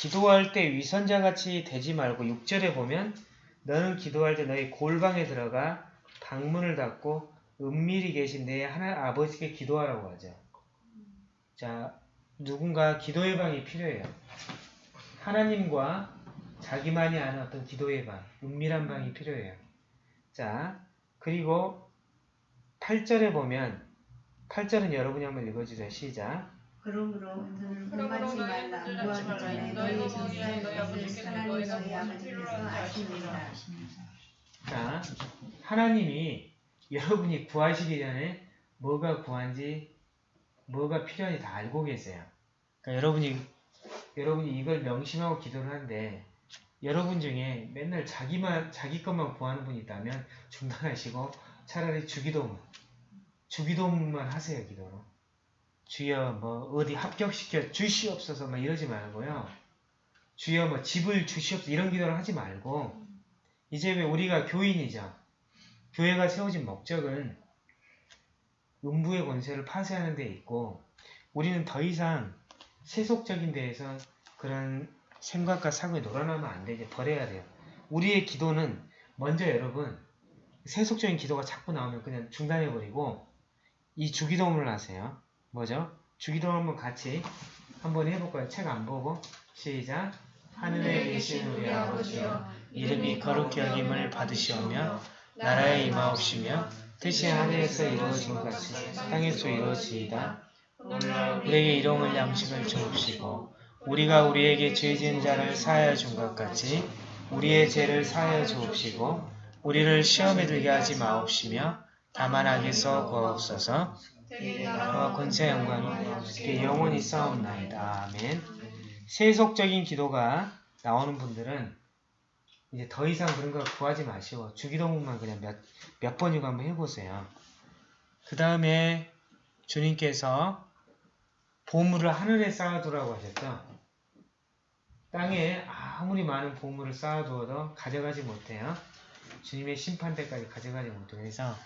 기도할 때 위선자같이 되지 말고 6절에 보면 너는 기도할 때 너희 골방에 들어가 방문을 닫고 은밀히 계신 내 하나 아버지께 기도하라고 하죠. 자, 누군가 기도의 방이 필요해요. 하나님과 자기만이 아는 어떤 기도의 방, 은밀한 방이 필요해요. 자, 그리고 8절에 보면 8절은 여러분이 한번 읽어주세요. 시작. 그러므로 너는 분만치 말라. 하지 전에. 너희 너희 것을 아버지께서 하나님 너희 아버지께서 아시니라. 자, 하나님이 여러분이 구하시기 전에 뭐가 구한지, 뭐가 필요한지 다 알고 계세요. 그러니까 여러분이, 여러분이 이걸 명심하고 기도를 하는데, 여러분 중에 맨날 자기만, 자기 것만 구하는 분이 있다면 중단하시고 차라리 주기도문, 주기도문만 하세요, 기도로. 주여, 뭐, 어디 합격시켜 주시옵소서, 막 이러지 말고요. 주여, 뭐, 집을 주시옵소서, 이런 기도를 하지 말고, 이제 왜 우리가 교인이죠. 교회가 세워진 목적은 음부의 권세를 파쇄하는 데 있고 우리는 더 이상 세속적인 데에서 그런 생각과 사고에 놀아나면 안 돼. 이제 버려야 돼요. 우리의 기도는 먼저 여러분 세속적인 기도가 자꾸 나오면 그냥 중단해버리고 이 주기도문을 하세요. 뭐죠? 주기도 한번 같이 한번 해볼까요? 책 안 보고 시작 하늘에 계신 우리 아버지여 이름이 거룩히 여김을 받으시오며 나라에 임하옵시며 뜻이 하늘에서 이루어진 것 같이 땅에서 이루어지이다. 우리에게 일용할 양식을 주옵시고 우리가 우리에게 죄 지은 자를 사하여 준 것 같이 우리의 죄를 사하여 주옵시고 우리를 시험에 들게 하지 마옵시며 다만 악에서 구하옵소서 되게 나와 나라와 권세 영광이 주께 영원히 싸움나이다. 아멘. 세속적인 기도가 나오는 분들은 이제 더 이상 그런 거 구하지 마시고 주기도문만 그냥 몇, 몇 번이고 한번 해보세요. 그 다음에 주님께서 보물을 하늘에 쌓아두라고 하셨죠. 땅에 아무리 많은 보물을 쌓아두어도 가져가지 못해요. 주님의 심판 때까지 가져가지 못해요. 그래서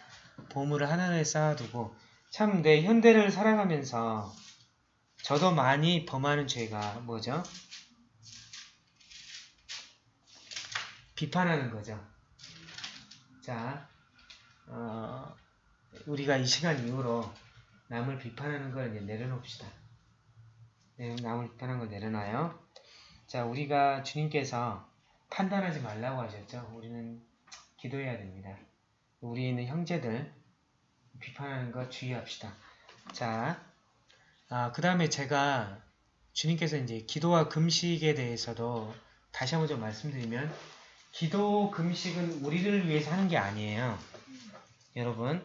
보물을 하늘에 쌓아두고 참 내 현대를 살아가면서 저도 많이 범하는 죄가 뭐죠? 비판하는 거죠. 자, 어, 우리가 이 시간 이후로 남을 비판하는 걸 이제 내려놓읍시다. 네, 남을 비판하는 걸 내려놔요. 자, 우리가 주님께서 판단하지 말라고 하셨죠. 우리는 기도해야 됩니다. 우리 있는 형제들 비판하는 거 주의합시다. 자, 아, 그 다음에 제가 주님께서 이제 기도와 금식에 대해서도 다시 한번 좀 말씀드리면 기도 금식은 우리를 위해서 하는 게 아니에요. 여러분,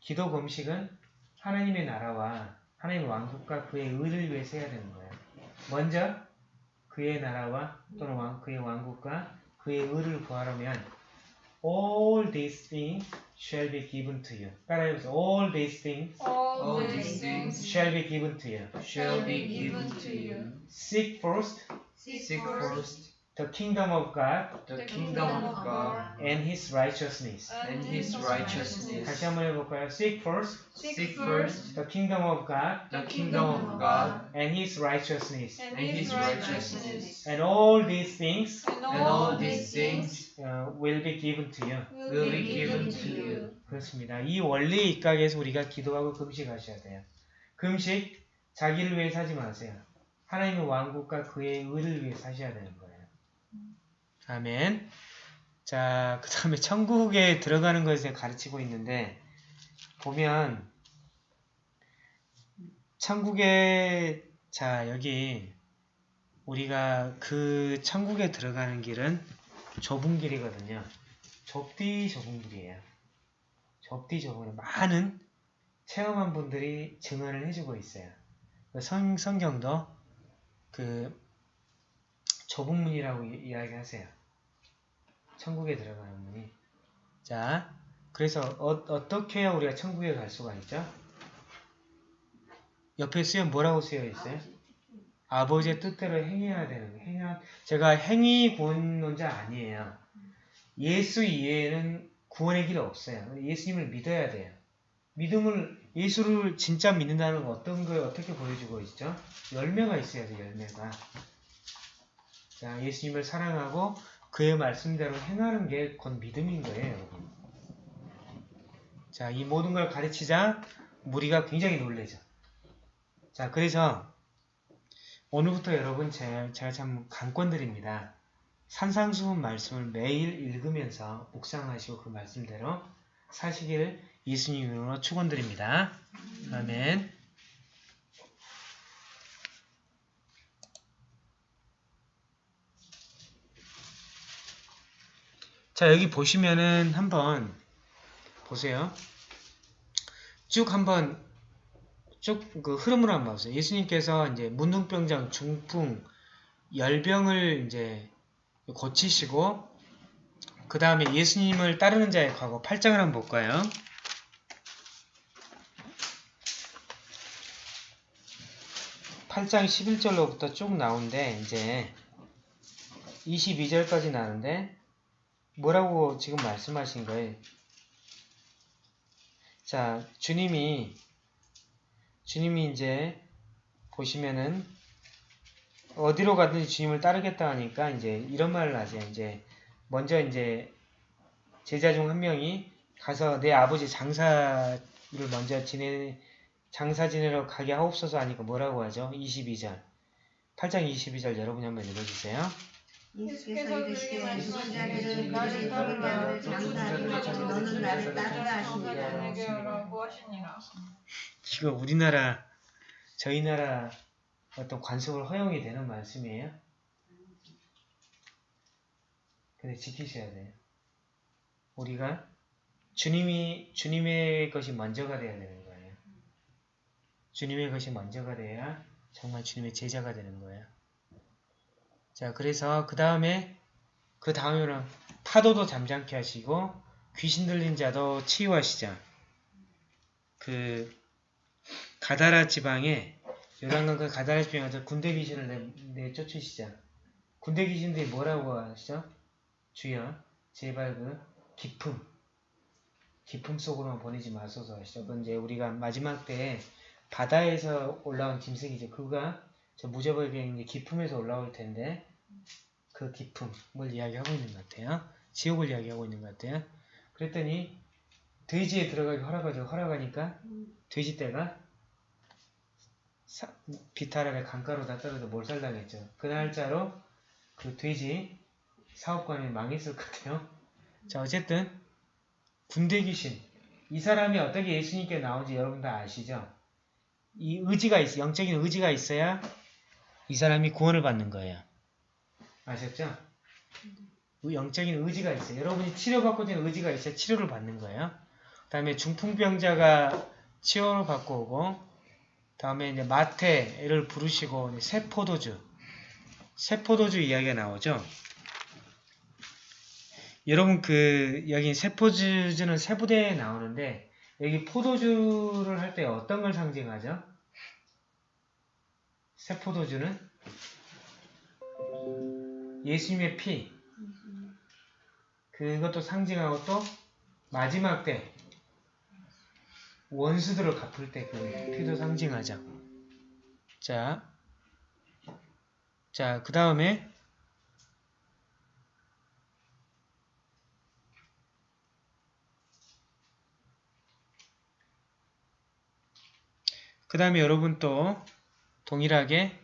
기도 금식은 하나님의 나라와 하나님의 왕국과 그의 의를 위해서 해야 되는 거예요. 먼저 그의 나라와 또는 왕, 그의 왕국과 그의 의를 구하려면 all these things shall be given to you. 따라해보세요. all these things All All these these things shall be given to you. shall be given to you. Seek first Seek first the kingdom of God the kingdom of God and His righteousness. and His righteousness. 다시 한번 해볼까요? Seek first Seek first the kingdom of God the kingdom of God and His righteousness, and His righteousness. and all these things And And all these things uh, will be given to you. will be given to you. 그렇습니다. 이 원리 입각에서 우리가 기도하고 금식하셔야 돼요. 금식 자기를 위해 사지 마세요. 하나님의 왕국과 그의 의를 위해 사셔야 되는 거예요. 아멘. 자, 그 다음에 천국에 들어가는 것에 가르치고 있는데 보면 천국에 자 여기 우리가 그 천국에 들어가는 길은 좁은 길이거든요. 좁디 좁은 길이에요. 좁디 좁은 길. 많은 체험한 분들이 증언을 해주고 있어요. 그 성, 성경도 그 좁은 문이라고 이- 이야기하세요. 천국에 들어가는 문이. 자, 그래서 어, 떻게 해야 우리가 천국에 갈 수가 있죠? 옆에 쓰여 뭐라고 쓰여 있어요? 아버지의 뜻대로 행해야 되는. 행하, 제가 행위 구원론자 아니에요. 예수 이외에는 구원의 길 없어요. 예수님을 믿어야 돼요. 믿음을 예수를 진짜 믿는다는 건 어떤 걸 어떻게 보여주고 있죠? 열매가 있어야죠. 열매가. 자, 예수님을 사랑하고 그의 말씀대로 행하는 게 곧 믿음인 거예요. 자, 이 모든 걸 가르치자 무리가 굉장히 놀래죠. 자, 그래서 오늘부터 여러분 제, 제가 참 강권드립니다. 산상수훈 말씀을 매일 읽으면서 묵상하시고 그 말씀대로 사시기를 예수님으로 축원드립니다. 아멘. 자, 여기 보시면은 한번 보세요. 쭉 한번 쭉 그 흐름을 한번 보세요. 예수님께서 이제 문둥병장, 중풍, 열병을 이제 고치시고 그 다음에 예수님을 따르는 자의 과거 8장을 한번 볼까요? 팔장 11절로부터 쭉 나오는데 이제 22절까지 나오는데 뭐라고 지금 말씀하신 거예요? 자, 주님이 주님이 이제 보시면은 어디로 가든지 주님을 따르겠다 하니까 이제 이런 말을 하죠. 이제 먼저 이제 제자 중 한 명이 가서 내 아버지 장사를 먼저 지내 장사 지내러 가게 하옵소서 하니까 뭐라고 하죠? 22절. 8장 22절 여러분이 한번 읽어주세요. 예수께서 그에게 말씀하시기를 나를 따르라 장사하지 너는 나를 따르라 하시니라 이거 우리나라 저희 나라 어떤 관습을 허용이 되는 말씀이에요. 근데 지키셔야 돼요. 우리가 주님이 주님의 것이 먼저가 돼야 되는 거예요. 주님의 것이 먼저가 돼야 정말 주님의 제자가 되는 거예요. 자, 그래서 그 다음에 그 다음에는 파도도 잠잠케 하시고 귀신 들린 자도 치유하시자. 그 가다라 지방에 요단강 그 가다라 지방에서 군대 귀신을 내, 내쫓으시자. 군대 귀신들이 뭐라고 하시죠? 주여, 제발 그 기품, 기품 속으로만 보내지 마소서 하시죠. 그건 이제 우리가 마지막 때 바다에서 올라온 짐승이죠. 그가 저 무저벌게 이제 기품에서 올라올 텐데 그 기품을 이야기하고 있는 것 같아요. 지옥을 이야기하고 있는 것 같아요. 그랬더니 돼지에 들어가기 허락하죠. 허락하니까 돼지 떼가 사- 비탈하게 강가로 다 떨어져 몰살당했죠. 그 날짜로 그 돼지 사업관이 망했을 것 같아요. 자 어쨌든 군대 귀신 이 사람이 어떻게 예수님께 나온지 여러분 다 아시죠? 이 의지가 있어 영적인 의지가 있어야 이 사람이 구원을 받는 거예요. 아셨죠? 그 영적인 의지가 있어요. 여러분이 치료받고 있는 의지가 있어야 치료를 받는 거예요. 그 다음에 중풍병자가 치료를 받고 오고 다음에 이제 마태를 부르시고 세포도주 세포도주 이야기가 나오죠. 여러분 그 여기 세포주는 세부대에 나오는데 여기 포도주를 할 때 어떤 걸 상징하죠? 세포도주는 예수님의 피 그것도 상징하고 또 마지막 때 원수들을 갚을 때 그 피도 상징하죠. 자, 자, 그 다음에 그 다음에 여러분 또 동일하게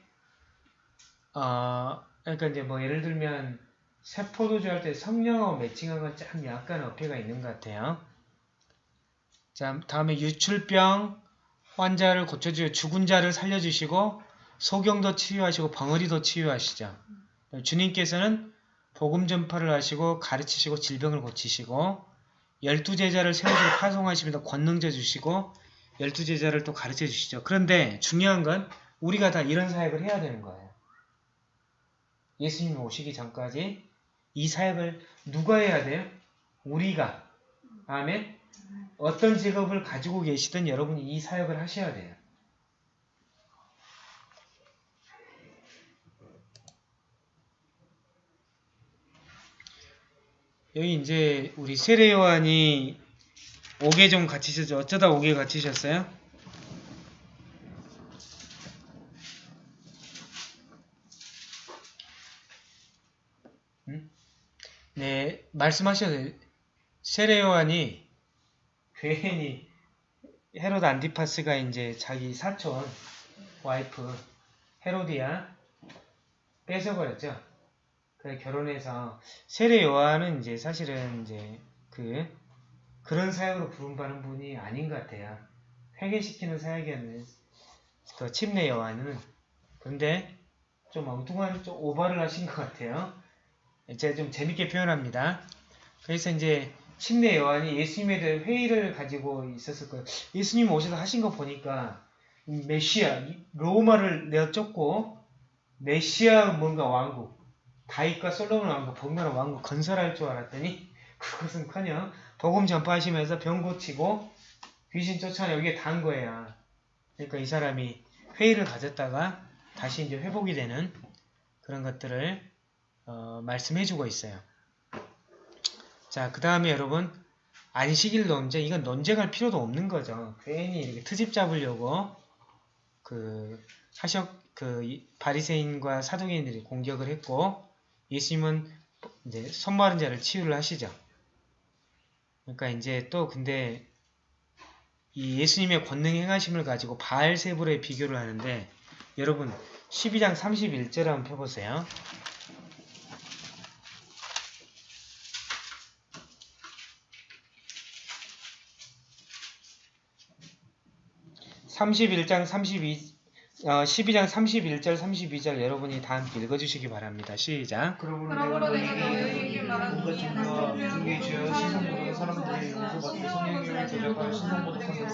어, 그러니까 이제 뭐 예를 들면 세포도주 할 때 성령하고 매칭한 건 참 약간 어폐가 있는 것 같아요. 자, 다음에 유출병 환자를 고쳐주고 죽은 자를 살려주시고 소경도 치유하시고 벙어리도 치유하시죠. 주님께서는 복음 전파를 하시고 가르치시고 질병을 고치시고 열두 제자를 세우시고 파송하시면서 권능자 주시고 열두 제자를 또 가르쳐 주시죠. 그런데 중요한 건 우리가 다 이런 사역을 해야 되는 거예요. 예수님 오시기 전까지 이 사역을 누가 해야 돼요? 우리가. 아멘. 어떤 직업을 가지고 계시든 여러분이 이 사역을 하셔야 돼요. 여기 이제 우리 세례요한이 5개 좀 갇히셨죠? 어쩌다 5개 갇히셨어요? 네, 말씀하셔도 세례요한이 괜히 헤로드 안티파스가 이제 자기 사촌 와이프 헤로디아 뺏어버렸죠. 그래 결혼해서 세례 요한은 이제 사실은 이제 그 그런 사역으로 부름받는 분이 아닌 것 같아요. 회개시키는 사역이었는데 더 침례 요한은 근데 좀 엉뚱한 좀 오버를 하신 것 같아요. 제가 좀 재밌게 표현합니다. 그래서 이제 침례 요한이 예수님에 대해 회의를 가지고 있었을 거예요. 예수님 오셔서 하신 거 보니까 이 메시아, 이 로마를 내어쫓고 메시아 뭔가 왕국, 다윗과 솔로몬 왕국, 복나라 왕국 건설할 줄 알았더니 그것은커녕 복음 전파하시면서 병 고치고 귀신 이게 다인 거예요. 그러니까 이 사람이 회의를 가졌다가 다시 이제 회복이 되는 그런 것들을 어, 말씀해주고 있어요. 자, 그 다음에 여러분 안식일 논쟁 이건 논쟁할 필요도 없는 거죠. 괜히 이렇게 트집 잡으려고 그 사적 그 이- 바리새인과 사두개인들이 공격을 했고 예수님은 이제 손마른 자를 치유를 하시죠. 그러니까 이제 또 근데 이 예수님의 권능 행하심을 가지고 바알세불에 비교를 하는데 여러분 12장 31절 한번 펴보세요. 31장 32, 어, 12장 31절 32절 여러분이 다 함께 읽어주시기 바랍니다. 시작. 그러므로 내가 너희에게 말하노니 뭔가 중에 죄어 신성모독 사람들이 용서받고 성령님을 대적하여 신성모독하며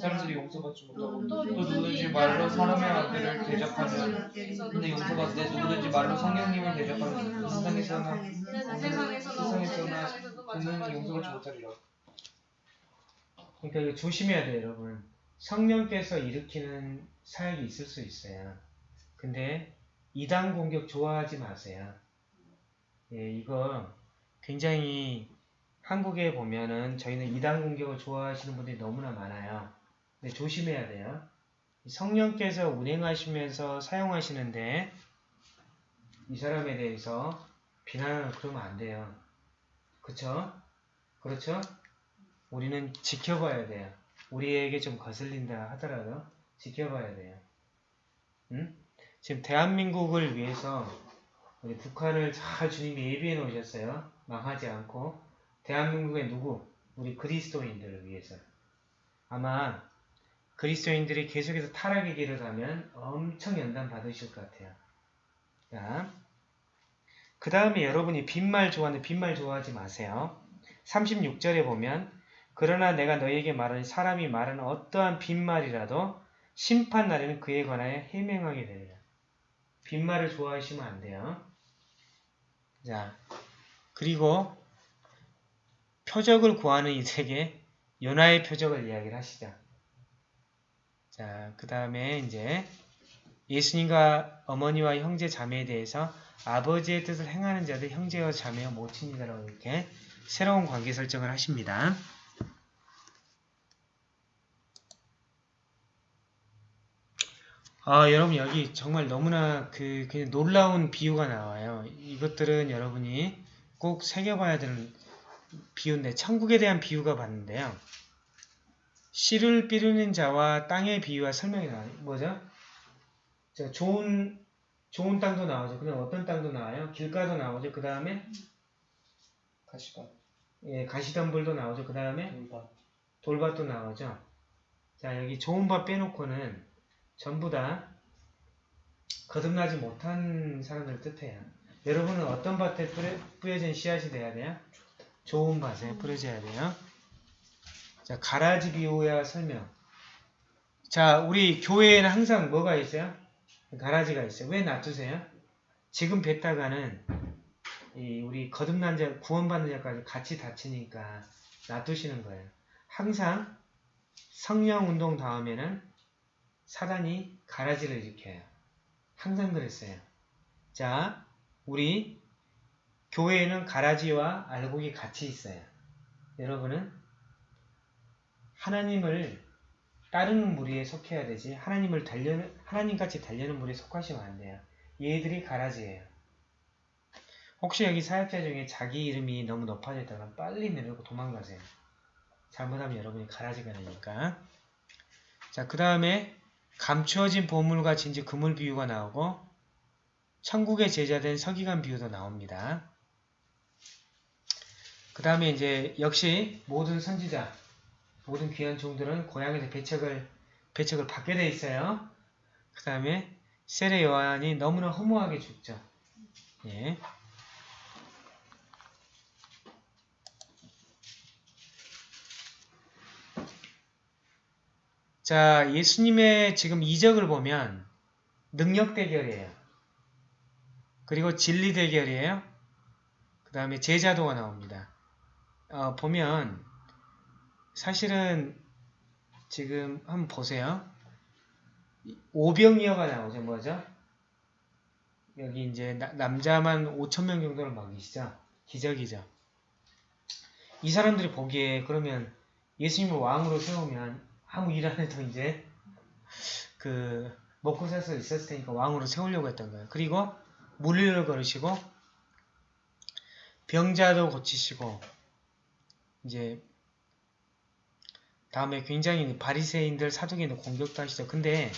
사람들이 용서받지 못하고 또 누구든지 말로 사람의 아들을 대적하며 근데 용서받되 누구든지 말로 성령님을 세상에서나 이는 세상에서나 세상에서나 그는 용서받지 못하리라 그러니까 이거 조심해야 돼요, 여러분. 성령께서 일으키는 사역이 있을 수 있어요. 근데 이단 공격 좋아하지 마세요. 예, 이거 굉장히 한국에 보면은 저희는 이단 공격을 좋아하시는 분들이 너무나 많아요. 근데 조심해야 돼요. 성령께서 운행하시면서 사용하시는데 이 사람에 대해서 비난을 그러면 안 돼요. 그쵸? 그렇죠? 우리는 지켜봐야 돼요. 우리에게 좀 거슬린다 하더라도 지켜봐야 돼요. 응? 지금 대한민국을 위해서 우리 북한을 잘 주님이 예비해 놓으셨어요. 망하지 않고 대한민국의 누구? 우리 그리스도인들을 위해서. 아마 그리스도인들이 계속해서 타락의 길을 가면 엄청 연단 받으실 것 같아요. 자, 그 다음에 여러분이 빈말 좋아하는 빈말 좋아하지 마세요. 36절에 보면 그러나 내가 너희에게 말하니 사람이 말하는 어떠한 빈말이라도 심판 날에는 그에 관하여 해명하게 되리라. 빈말을 좋아하시면 안 돼요. 자, 그리고 표적을 구하는 이들에게 요나의 표적을 이야기를 하시죠. 자, 그 다음에 이제 예수님과 어머니와 형제 자매에 대해서 아버지의 뜻을 행하는 자들 형제와 자매와 모친이다라고 이렇게 새로운 관계 설정을 하십니다. 아, 여러분 여기 정말 너무나 그 그냥 놀라운 비유가 나와요. 이것들은 여러분이 꼭 새겨봐야 되는 비유인데 천국에 대한 비유가 봤는데요. 씨를 삐르는 자와 땅의 비유와 설명이 나와요. 뭐죠? 자, 좋은 좋은 땅도 나오죠. 그냥 어떤 땅도 나와요? 길가도 나오죠. 그 다음에 가시밭 예, 가시덤불도 나오죠. 그 다음에 돌밭 돌밭도 나오죠. 자, 여기 좋은 밭 빼놓고는 전부 다 거듭나지 못한 사람들 뜻해요. 여러분은 어떤 밭에 뿌려, 뿌려 진 씨앗이 돼야 돼요? 좋은 밭에 뿌려져야 돼요. 자, 가라지 비유와 설명. 자, 우리 교회에는 항상 뭐가 있어요? 가라지가 있어요. 왜 놔두세요? 지금 뱉다가는 이 우리 거듭난 자, 구원받는 자까지 같이 다치니까 놔두시는 거예요. 항상 성령 운동 다음에는 사단이 가라지를 일으켜요. 항상 그랬어요. 자, 우리 교회에는 가라지와 알곡이 같이 있어요. 여러분은 하나님을 따르는 무리에 속해야 되지 하나님을 달려 하나님같이 달려는 무리에 속하시면 안 돼요. 얘들이 가라지예요. 혹시 여기 사역자 중에 자기 이름이 너무 높아져 있다면 빨리 내려고 도망가세요. 잘못하면 여러분이 가라지가 되니까. 자, 그 다음에 감추어진 보물과 진주 그물 비유가 나오고 천국의 제자된 서기관 비유도 나옵니다. 그 다음에 이제 역시 모든 선지자, 모든 귀한 종들은 고향에서 배척을 배척을 받게 돼 있어요. 그 다음에 세례 요한이 너무나 허무하게 죽죠. 예. 자, 예수님의 지금 이적을 보면 능력 대결이에요. 그리고 진리 대결이에요. 그 다음에 제자도가 나옵니다. 어, 보면 사실은 지금 한번 보세요. 오병이어가 나오죠. 뭐죠? 여기 이제 나- 남자만 5천명 정도를 먹이시죠. 기적이죠. 이 사람들이 보기에 그러면 예수님을 왕으로 세우면 아무 일 안 해도 이제 그 먹고 살 수 있었을 테니까 왕으로 세우려고 했던 거예요. 그리고 물리를 걸으시고 병자도 고치시고 이제 다음에 굉장히 바리새인들 사두개인들 공격도 하시죠. 근데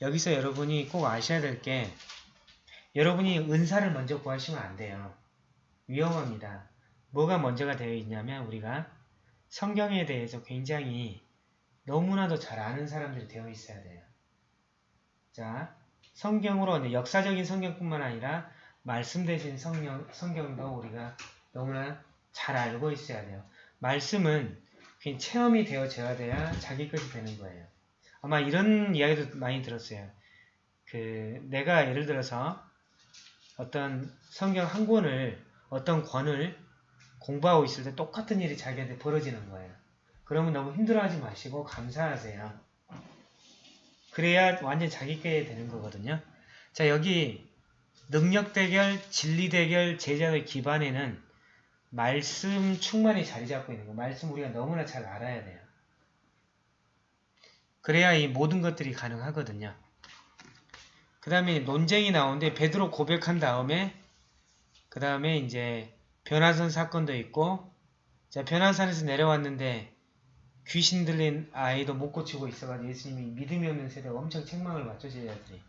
여기서 여러분이 꼭 아셔야 될 게 여러분이 은사를 먼저 구하시면 안 돼요. 위험합니다. 뭐가 먼저가 되어 있냐면 우리가 성경에 대해서 굉장히 너무나도 잘 아는 사람들이 되어 있어야 돼요. 자, 성경으로 역사적인 성경뿐만 아니라 말씀 대신 성경, 성경도 우리가 너무나 잘 알고 있어야 돼요. 말씀은 그냥 체험이 되어져야 돼야 자기 것이 되는 거예요. 아마 이런 이야기도 많이 들었어요. 그 내가 예를 들어서 어떤 성경 한 권을 어떤 권을 공부하고 있을 때 똑같은 일이 자기한테 벌어지는 거예요. 그러면 너무 힘들어하지 마시고 감사하세요. 그래야 완전 자기 게 되는 거거든요. 자 여기 능력 대결, 진리 대결, 제자의 기반에는 말씀 충만히 자리 잡고 있는 거. 말씀 우리가 너무나 잘 알아야 돼요. 그래야 이 모든 것들이 가능하거든요. 그 다음에 논쟁이 나오는데 베드로 고백한 다음에 그 다음에 이제 변화산 사건도 있고 자 변화산에서 내려왔는데 귀신 들린 아이도 못 고치고 있어가지고 예수님이 믿음이 없는 세대가 엄청 책망을 받죠 제자들이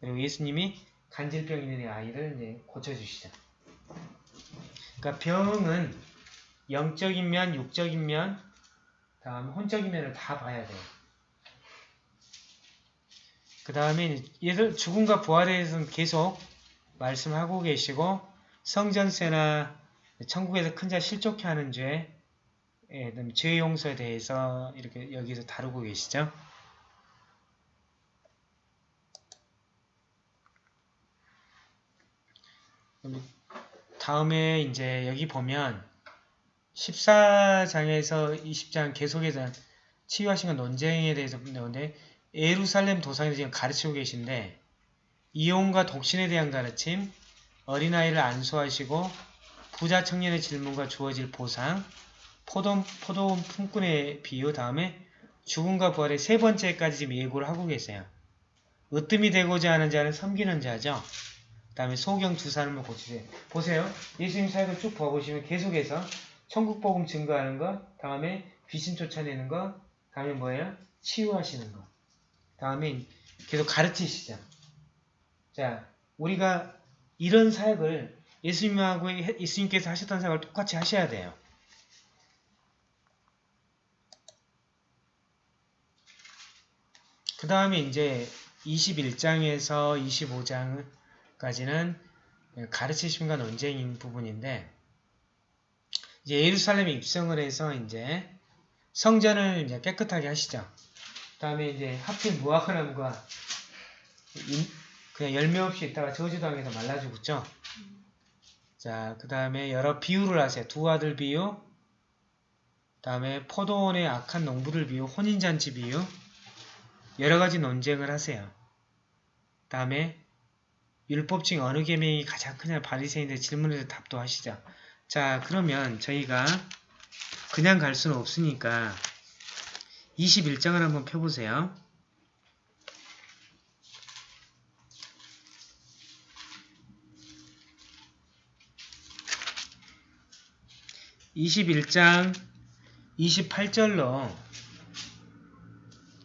그리고 예수님이 간질병 있는 아이를 이제 고쳐주시죠 그러니까 병은 영적인 면, 육적인 면, 다음 혼적인 면을 다 봐야 돼요. 그 다음에 얘들 죽음과 부활에 대해서는 계속 말씀하고 계시고 성전세나 천국에서 큰 자 실족해 하는 죄, 예, 그다음에 죄 용서에 대해서 이렇게 여기서 다루고 계시죠. 다음에 이제 여기 보면 14장에서 20장 계속해서 치유하신 건 논쟁에 대해서 나오는데 예루살렘 도상에서 지금 가르치고 계신데 이혼과 독신에 대한 가르침, 어린아이를 안수하시고 부자 청년의 질문과 주어질 보상, 포도, 포도원 품꾼의 비유 다음에 죽음과 부활의 세 번째까지 지금 예고를 하고 계세요. 으뜸이 되고자 하는 자는 섬기는 자죠. 다음에 소경 두 사람을 고치세요. 보세요. 예수님 사역을 쭉 봐보시면 계속해서 천국복음 증거하는 것, 다음에 귀신 쫓아내는 것, 다음에 뭐예요? 치유하시는 것. 다음에 계속 가르치시죠. 자, 우리가 이런 사역을 예수님하고 해- 예수님께서 하셨던 사역을 똑같이 하셔야 돼요. 그 다음에 이제 21장에서 25장까지는 가르치심과 논쟁인 부분인데 이제 예루살렘에 입성을 해서 이제 성전을 이제 깨끗하게 하시죠. 그 다음에 이제 하필 인- 그냥 열매 없이 있다가 저주당해서 말라 죽었죠. 자, 그 다음에 여러 비유를 하세요. 두 아들 비유, 다음에 포도원의 악한 농부들 비유, 혼인잔치 비유, 여러 가지 논쟁을 하세요. 다음에 율법 중 어느 계명이 가장 크냐 바리새인들 질문에서 답도 하시죠. 자, 그러면 저희가 그냥 갈 수는 없으니까 21장을 한번 펴보세요. (21장) 28절로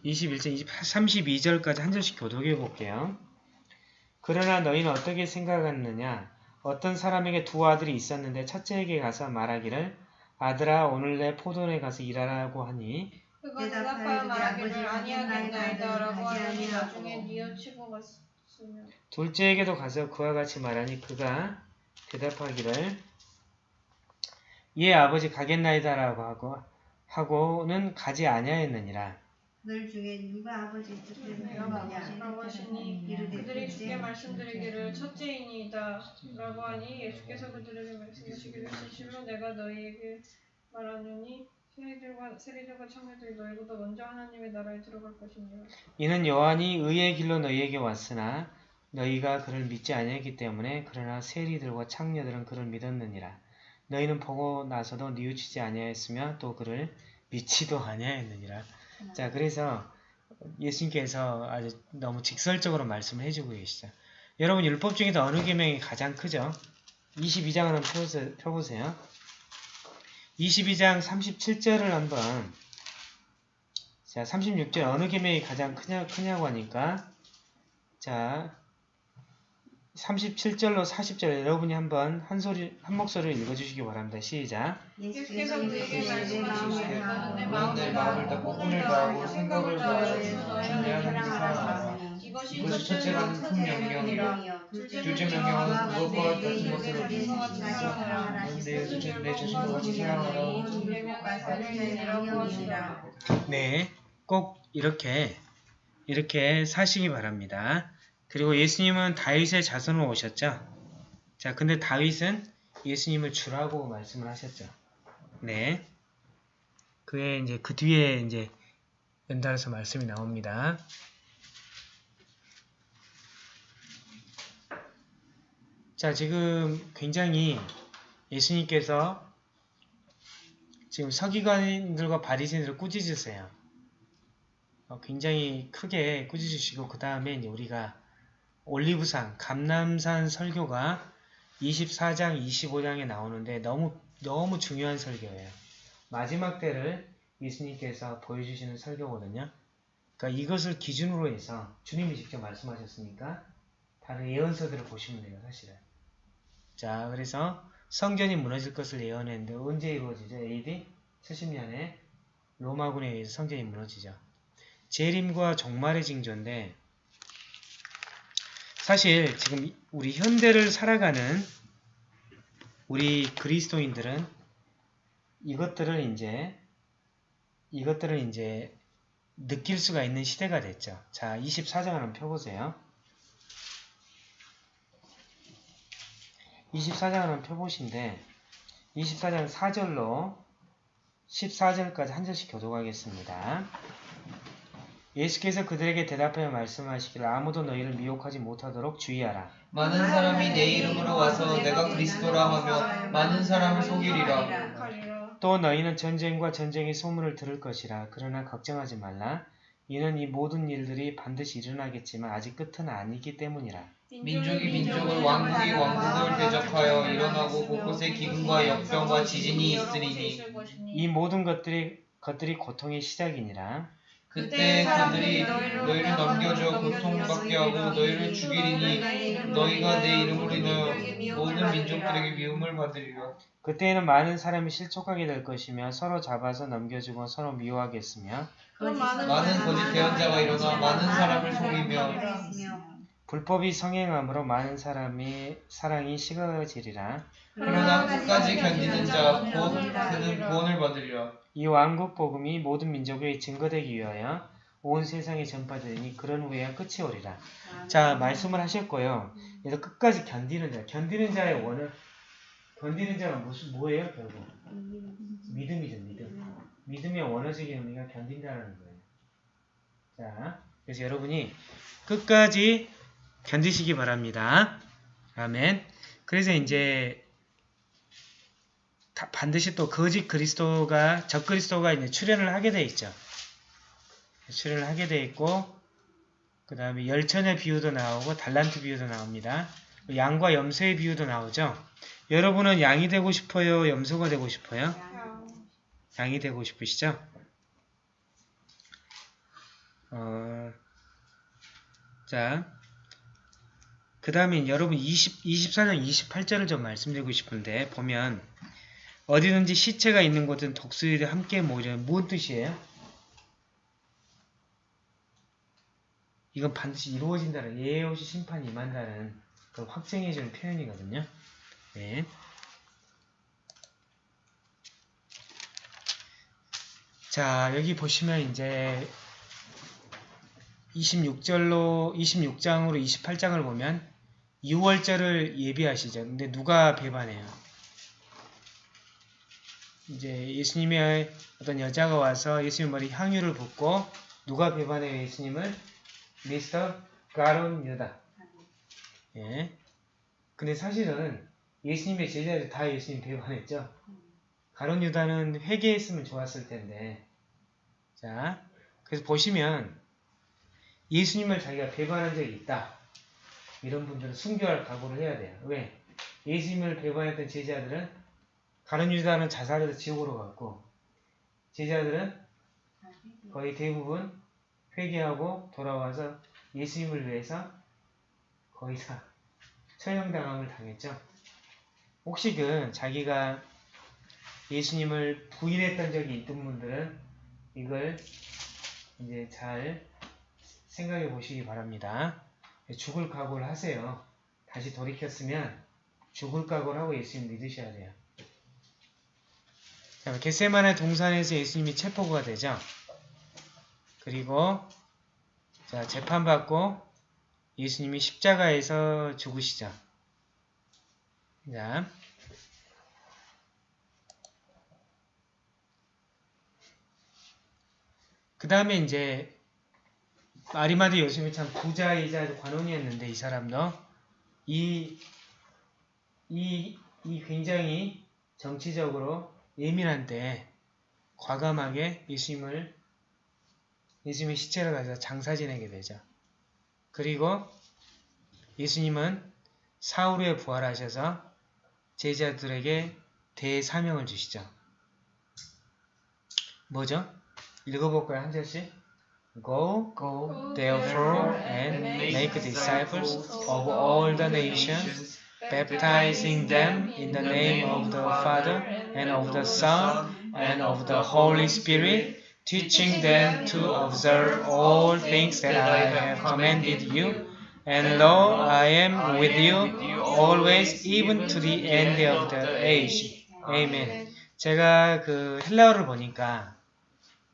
21장 28, 32절까지 한 절씩 교독해 볼게요. 그러나 너희는 어떻게 생각하느냐? 어떤 사람에게 두 아들이 있었는데 첫째에게 가서 말하기를 아들아 오늘 내 포도원에 가서 일하라고 하니 그가 대답하여 말하기를 아니하겠나이다 라고 하니 나중에 뉘우치고 갔으며 둘째에게도 가서 그와 같이 말하니 그가 대답하기를 예 아버지 가겠나이다라고 하고 하고는 가지 아니하였느니라. 널 중에 누가 아버지 행하느냐 아버지라고 하시니 그들이 주께 말씀드리기를 첫째이니이다 라고 하니 예수께서 그들에게 말씀하시기를 진실로 내가 너희에게 말하노니 세리들과 세리들과 청년들이 너희보다 먼저 하나님의 나라에 들어갈 것이니라 이는 요한이 의의 길로 너희에게 왔으나 너희가 그를 믿지 아니했기 때문에 그러나 세리들과 창녀들은 그를 믿었느니라. 너희는 보고 나서도 뉘우치지 아니하였으며 또 그를 믿지도 아니하였느니라. 자 그래서 예수님께서 아주 너무 직설적으로 말씀을 해주고 계시죠. 여러분 율법 중에서 어느 계명이 가장 크죠? 22장 한번 펴보세요. 펴보세요. 22장 37절을 한번 자 36절 어느 계명이 가장 크냐, 크냐고 하니까 자 37절로 40절 여러분이 한번 한 소리 한 목소리를 읽어 주시기 바랍니다. 시작. 예수께서 내 너는 내 마음을 다하고 생각을 주님 사랑하라. 이것이 첫째로는 큰 명령이요 둘째 명령은 그것과 같은 것으로 내 자신과 같이 생각하라. 네, 꼭 이렇게 이렇게 사시기 바랍니다. 그리고 예수님은 다윗의 자손으로 오셨죠. 자, 근데 다윗은 예수님을 주라고 말씀을 하셨죠. 네, 그에 이제 그 뒤에 이제 연달아서 말씀이 나옵니다. 자, 지금 굉장히 예수님께서 지금 서기관들과 바리새인들을 꾸짖으세요. 어, 굉장히 크게 꾸짖으시고 그 다음에 우리가 올리브산, 감남산 설교가 24장, 25장에 나오는데 너무 너무 중요한 설교예요. 마지막 때를 예수님께서 보여주시는 설교거든요. 그러니까 이것을 기준으로 해서 주님이 직접 말씀하셨으니까 다른 예언서들을 보시면 돼요, 사실은. 자, 그래서 성전이 무너질 것을 예언했는데 언제 이루어지죠? AD 70년에 로마군에 의해서 성전이 무너지죠. 재림과 종말의 징조인데 사실 지금 우리 현대를 살아가는 우리 그리스도인들은 이것들을 이제 이것들을 이제 느낄 수가 있는 시대가 됐죠. 자, 24장 한번 펴보세요. 24장 한번 펴보신데 24장 4절로 14절까지 한 절씩 교독하겠습니다. 예수께서 그들에게 대답하여 말씀하시기를 아무도 너희를 미혹하지 못하도록 주의하라. 많은 사람이 내 이름으로 와서 내가 그리스도라 하며 많은 사람을 속이리라. 또 너희는 전쟁과 전쟁의 소문을 들을 것이라. 그러나 걱정하지 말라. 이는 이 모든 일들이 반드시 일어나겠지만 아직 끝은 아니기 때문이라. 민족이 민족을 왕국이 왕국을 대적하여 일어나고 곳곳에 기근과 역병과 지진이 있으리니 이 모든 것들이 것들이 고통의 시작이니라. 그때 그들이 너희를 넘겨줘 고통받게 하고 너희를 죽이리니 너희가 내 이름으로 인하여 모든 민족들에게 미움을 받으리라. 그때에는 많은 사람이 실족하게 될 것이며 서로 잡아서 넘겨주고 서로 미워하겠으며 많은 많은 거짓 대언자가 일어나 많은 사람을 속이며 불법이 성행함으로 많은 사람이 사랑이 식어지리라. 그러나 끝까지 견디는 자 곧 그는 구원을 받으리라. 이 왕국 복음이 모든 민족에 증거되기 위하여 온 세상에 전파되니 그런 후에야 끝이 오리라. 자 말씀을 하셨고요. 그래서 끝까지 견디는 자, 견디는 자의 원을 견디는 자가 무슨 뭐예요 결국 믿음이죠 믿음. 믿음의 원어적인 의미가 견딘다라는 거예요. 자 그래서 여러분이 끝까지 견디시기 바랍니다. 아멘. 그래서 이제 다- 반드시 또 거짓 그리스도가 적 그리스도가 이제 출현을 하게 돼 있죠. 출현을 하게 돼 있고 그 다음에 열천의 비유도 나오고 달란트 비유도 나옵니다. 양과 염소의 비유도 나오죠. 여러분은 양이 되고 싶어요? 염소가 되고 싶어요? 양이 되고 싶으시죠? 어, 자, 그 다음에 여러분 20, 24장 28절을 좀 말씀드리고 싶은데 보면 어디든지 시체가 있는 곳은 독수리들 함께 모이려 무슨 뜻이에요? 이건 반드시 이루어진다는 예의 없이 심판이 임한다는 그 확증해주는 표현이거든요. 네. 자 여기 보시면 이제 26절로 26장으로 28장을 보면 6월절을 예비하시죠. 근데 누가 배반해요? 이제 예수님의 어떤 여자가 와서 예수님 머리 향유를 붓고 누가 배반해요 예수님을? 미스터 가론 유다. 예. 근데 사실은 예수님의 제자들 다 예수님 배반했죠. 가론 유다는 회개했으면 좋았을 텐데. 자, 그래서 보시면 예수님을 자기가 배반한 적이 있다. 이런 분들은 순교할 각오를 해야 돼요. 왜? 예수님을 배반했던 제자들은 가룟 유다는 자살해서 지옥으로 갔고 제자들은 거의 대부분 회개하고 돌아와서 예수님을 위해서 거의 다 처형당함을 당했죠. 혹시 그 자기가 예수님을 부인했던 적이 있던 분들은 이걸 이제 잘 생각해 보시기 바랍니다. 죽을 각오를 하세요. 다시 돌이켰으면 죽을 각오를 하고 예수님 믿으셔야 돼요. 자, 겟세마네 동산에서 예수님이 체포가 되죠. 그리고 자 재판받고 예수님이 십자가에서 죽으시죠. 자, 그 다음에 이제 아리마드 요셉이 참 부자이자 관원이었는데 이 사람도 이, 이, 이 굉장히 정치적으로 예민한데 과감하게 예수님을 예수님의 시체를 가져서 장사 지내게 되죠. 그리고 예수님은 사울 후에 부활하셔서 제자들에게 대사명을 주시죠. 뭐죠? 읽어볼까요? 한 절씩? Go, Go therefore, and make disciples of all the nations, baptizing them in the name of the Father, and of the Son, and of the Holy Spirit, teaching them to observe all things that I have commanded you. And lo, I am with you always, even to the end of the age. Amen. 제가 그 헬라어를 보니까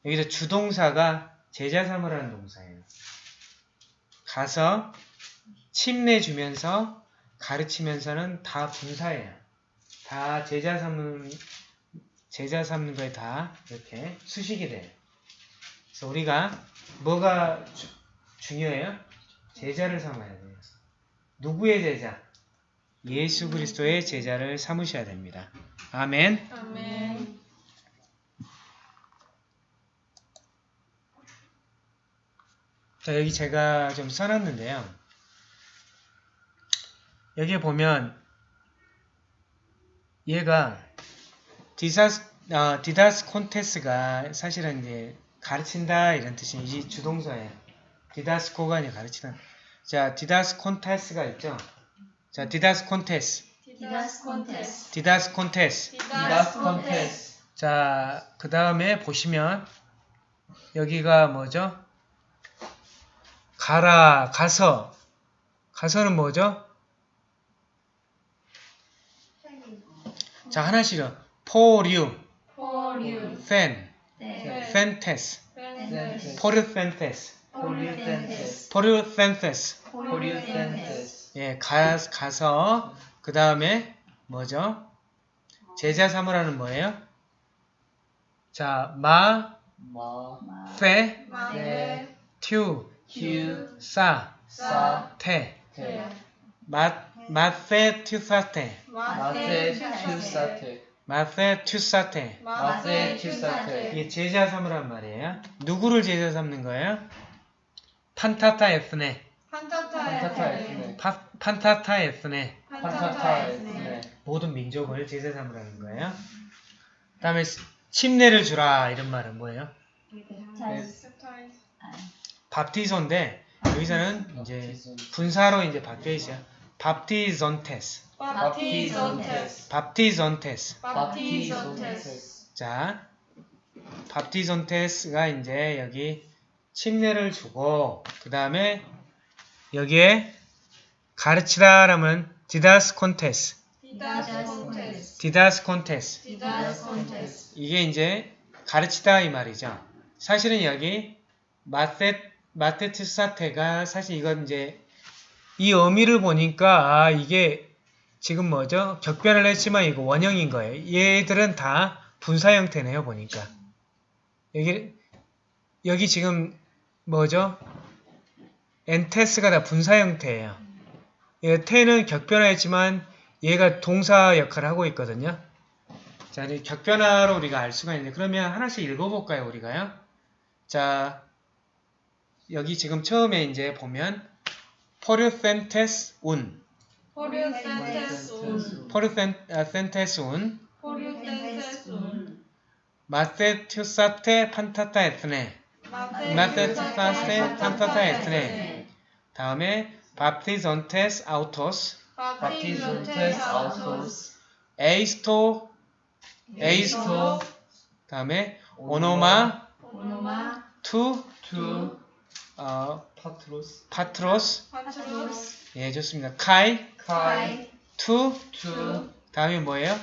여기서 주동사가 제자 삼으라는 동사예요. 가서 침내 주면서 가르치면서는 다 분사예요. 다 제자 삼는 제자 삼는 거에 다 이렇게 수식이 돼요. 그래서 우리가 뭐가 주- 중요해요? 제자를 삼아야 돼요. 누구의 제자? 예수 그리스도의 제자를 삼으셔야 됩니다. 아멘. 아멘. 자, 여기 제가 좀 써놨는데요. 여기에 보면 얘가 디사스, 어, διδάσκοντες가 사실은 이제 가르친다 이런 뜻이 이 주동사예요. διδάσκω가 아니라 가르치다. 자, διδάσκοντες가 있죠. 자, διδάσκοντες, διδάσκοντες. διδάσκοντες. διδάσκοντες. 자, 그 다음에 보시면 여기가 뭐죠? 가라, 가서. 가서는 뭐죠? 자, 하나씩요. πορευ, πορευ. θέν, 네. θέντες, θέντες. πορευθέντες, πορευθέντες πορευθέντες. πορευθέντες 예, 가, 가서 그 다음에 뭐죠? 제자 삼으라는 뭐예요? 자, 마, Ma 페, 마네. 튜, Q 사, 사. 테. 마, 마페 튜사테. Mate 마세. Tusate 마페 튜사테. Mate Tusate 이게 제자 삼으란 말이에요. 누구를 제자 삼는 거예요? 판타타 에스네. 판타타 에스네. 판타타 에스네. Pantata Ethne 모든 민족을 제자 삼으라는 거예요. 그 다음에 침례를 주라 이런 말은 뭐예요? 밥티소인데 여기서는 이제 분사로 이제 바뀌어 있어요. 밥티존테스. 바티존테스. 밥티존테스. 바티존테스. 자, 밥티존테스가 이제 여기 침례를 주고 그 다음에 여기에 가르치다라면 διδάσκοντες, διδάσκοντες. διδάσκοντες διδάσ κοντες. 이게 이제 가르치다 이 말이죠. 사실은 여기 μαθη μαθητεύσατε가 사실 이건 이제 이 의미를 보니까 아 이게 지금 뭐죠? 격변을 했지만 이거 원형인 거예요. 얘들은 다 분사 형태네요 보니까 여기 여기 지금 뭐죠? εντες가 다 분사 형태예요. 예, 테는 격변화했지만 얘가 동사 역할을 하고 있거든요. 자, 이제 격변화로 우리가 알 수가 있는데 그러면 하나씩 읽어볼까요, 우리가요? 자, 여기 지금 처음에 이제 보면 πορευθέντες οὖν, πορευθέντες οὖν. πορευθέντες οὖν, πορευθέντες οὖν. μαθητεύσατε πάντα τὰ ἔθνη, μαθητεύσατε πάντα τὰ ἔθνη. 다음에 βαπτίζοντες αὐτοὺς, βαπτίζοντες αὐτοὺς. εἰς τὸ, εἰς τὸ, 다음에 ὄνομα, ὄνομα. τοῦ, τοῦ. 어, πατρὸς. πατρὸς, πατρὸς. 예, 좋습니다. καὶ, καὶ. τοῦ, τοῦ. 다음에 뭐예요?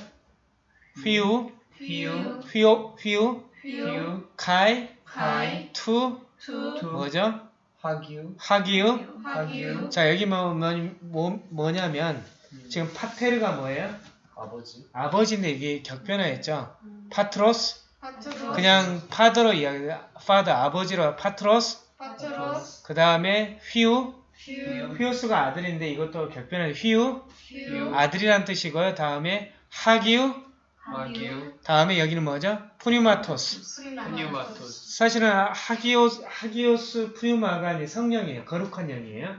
υἱοῦ, υἱοῦ. υἱοῦ, υἱοῦ, υἱοῦ. καὶ, καὶ. τοῦ, τοῦ. τοῦ. 뭐죠? ἁγίου. ἁγίου. ἁγίου. 자, 여기 뭐, 뭐, 뭐, 뭐냐면, 지금 πατήρ가 뭐예요? 아버지. 아버지인데 이게 격변화했죠? πατρὸς, πατρὸς. 그냥 father로 이야기, father, 아버지로 πατρὸς, πατρὸς 그 다음에 υἱοῦ, υἱοῦ υἱός가 아들인데 이것도 격변화, υἱοῦ, υἱοῦ 아들이란 뜻이고요. 다음에 ἁγίου, ἁγίου 다음에 여기는 뭐죠? πνεύματος. πνεύματος 사실은 ἅγιος, ἅγιος πνεῦμα가 성령이에요. 거룩한 영이에요.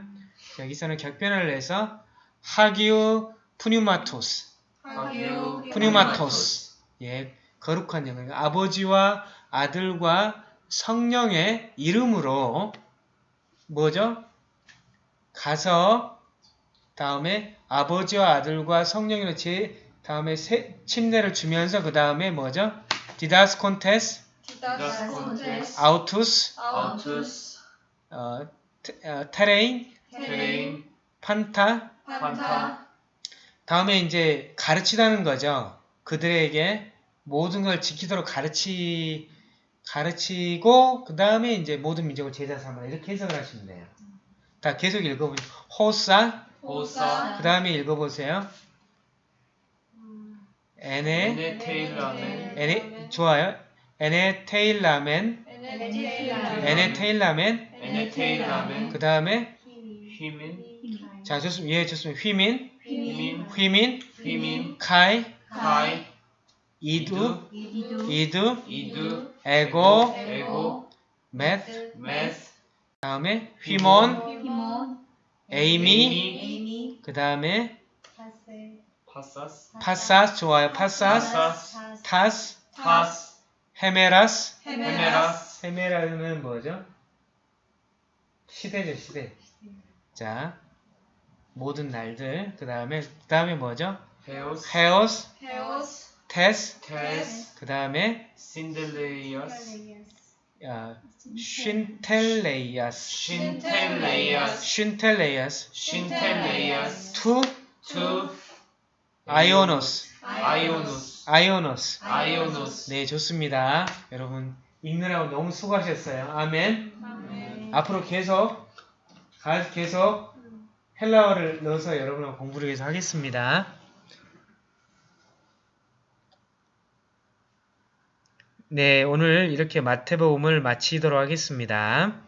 여기서는 격변화를 해서 ἁγίου πνεύματος. ἁγίου πνεύματος. 예, 거룩한 영. 아버지와 아들과 성령의 이름으로 뭐죠? 가서 다음에 아버지와 아들과 성령으로 제 다음에 세, 침례를 주면서 그 다음에 뭐죠? διδάσκοντες, διδάσκοντες αὐτοὺς, αὐτοὺς 어, τη, 어, τηρεῖν, τηρεῖν πάντα. πάντα 다음에 이제 가르치다는 거죠. 그들에게 모든 걸 지키도록 가르치 가르치고 그 다음에 이제 모든 민족을 제자 삼아 이렇게 해석을 하시면 돼요. 다 계속 읽어보세요. 호사 오사 그 다음에 읽어보세요. 에네 에네 테일라멘 에네 좋아요. 에네 테일라멘 에네 테일라멘 에네 테일라멘 그 다음에 휘민 자 좋습니다. 예 좋습니다. 휘민 휘민 휘민 휘민 카이 καὶ ἰδοὺ ἰδοὺ ἰδοὺ ἐγὼ ἐγὼ μεθ᾽ μεθ᾽ 다음에 ὑμῶν ὑμῶν εἰμι εἰμι. 그 다음에 πάσας. πάσας 좋아요. πάσας τὰς τὰς. ἡμέρας. ἡμέρας. ἡμέρα는 뭐죠? 시대죠 시대. 자 모든 날들. 그 다음에 그 다음에 뭐죠? ἕως. ἕως. ἕως τῆς τῆς 그 다음에 συντελείας 어, συντελείας συντελείας συντελείας συντελείας τοῦ τοῦ αἰῶνος αἰῶνος αἰῶνος αἰῶνος 네 좋습니다. 여러분 읽느라고 너무 수고하셨어요. 아멘. 아멘. 앞으로 계속 가- 계속 헬라어를 넣어서 여러분하고 공부를 계속 하겠습니다. 네, 오늘 이렇게 마태복음을 마치도록 하겠습니다.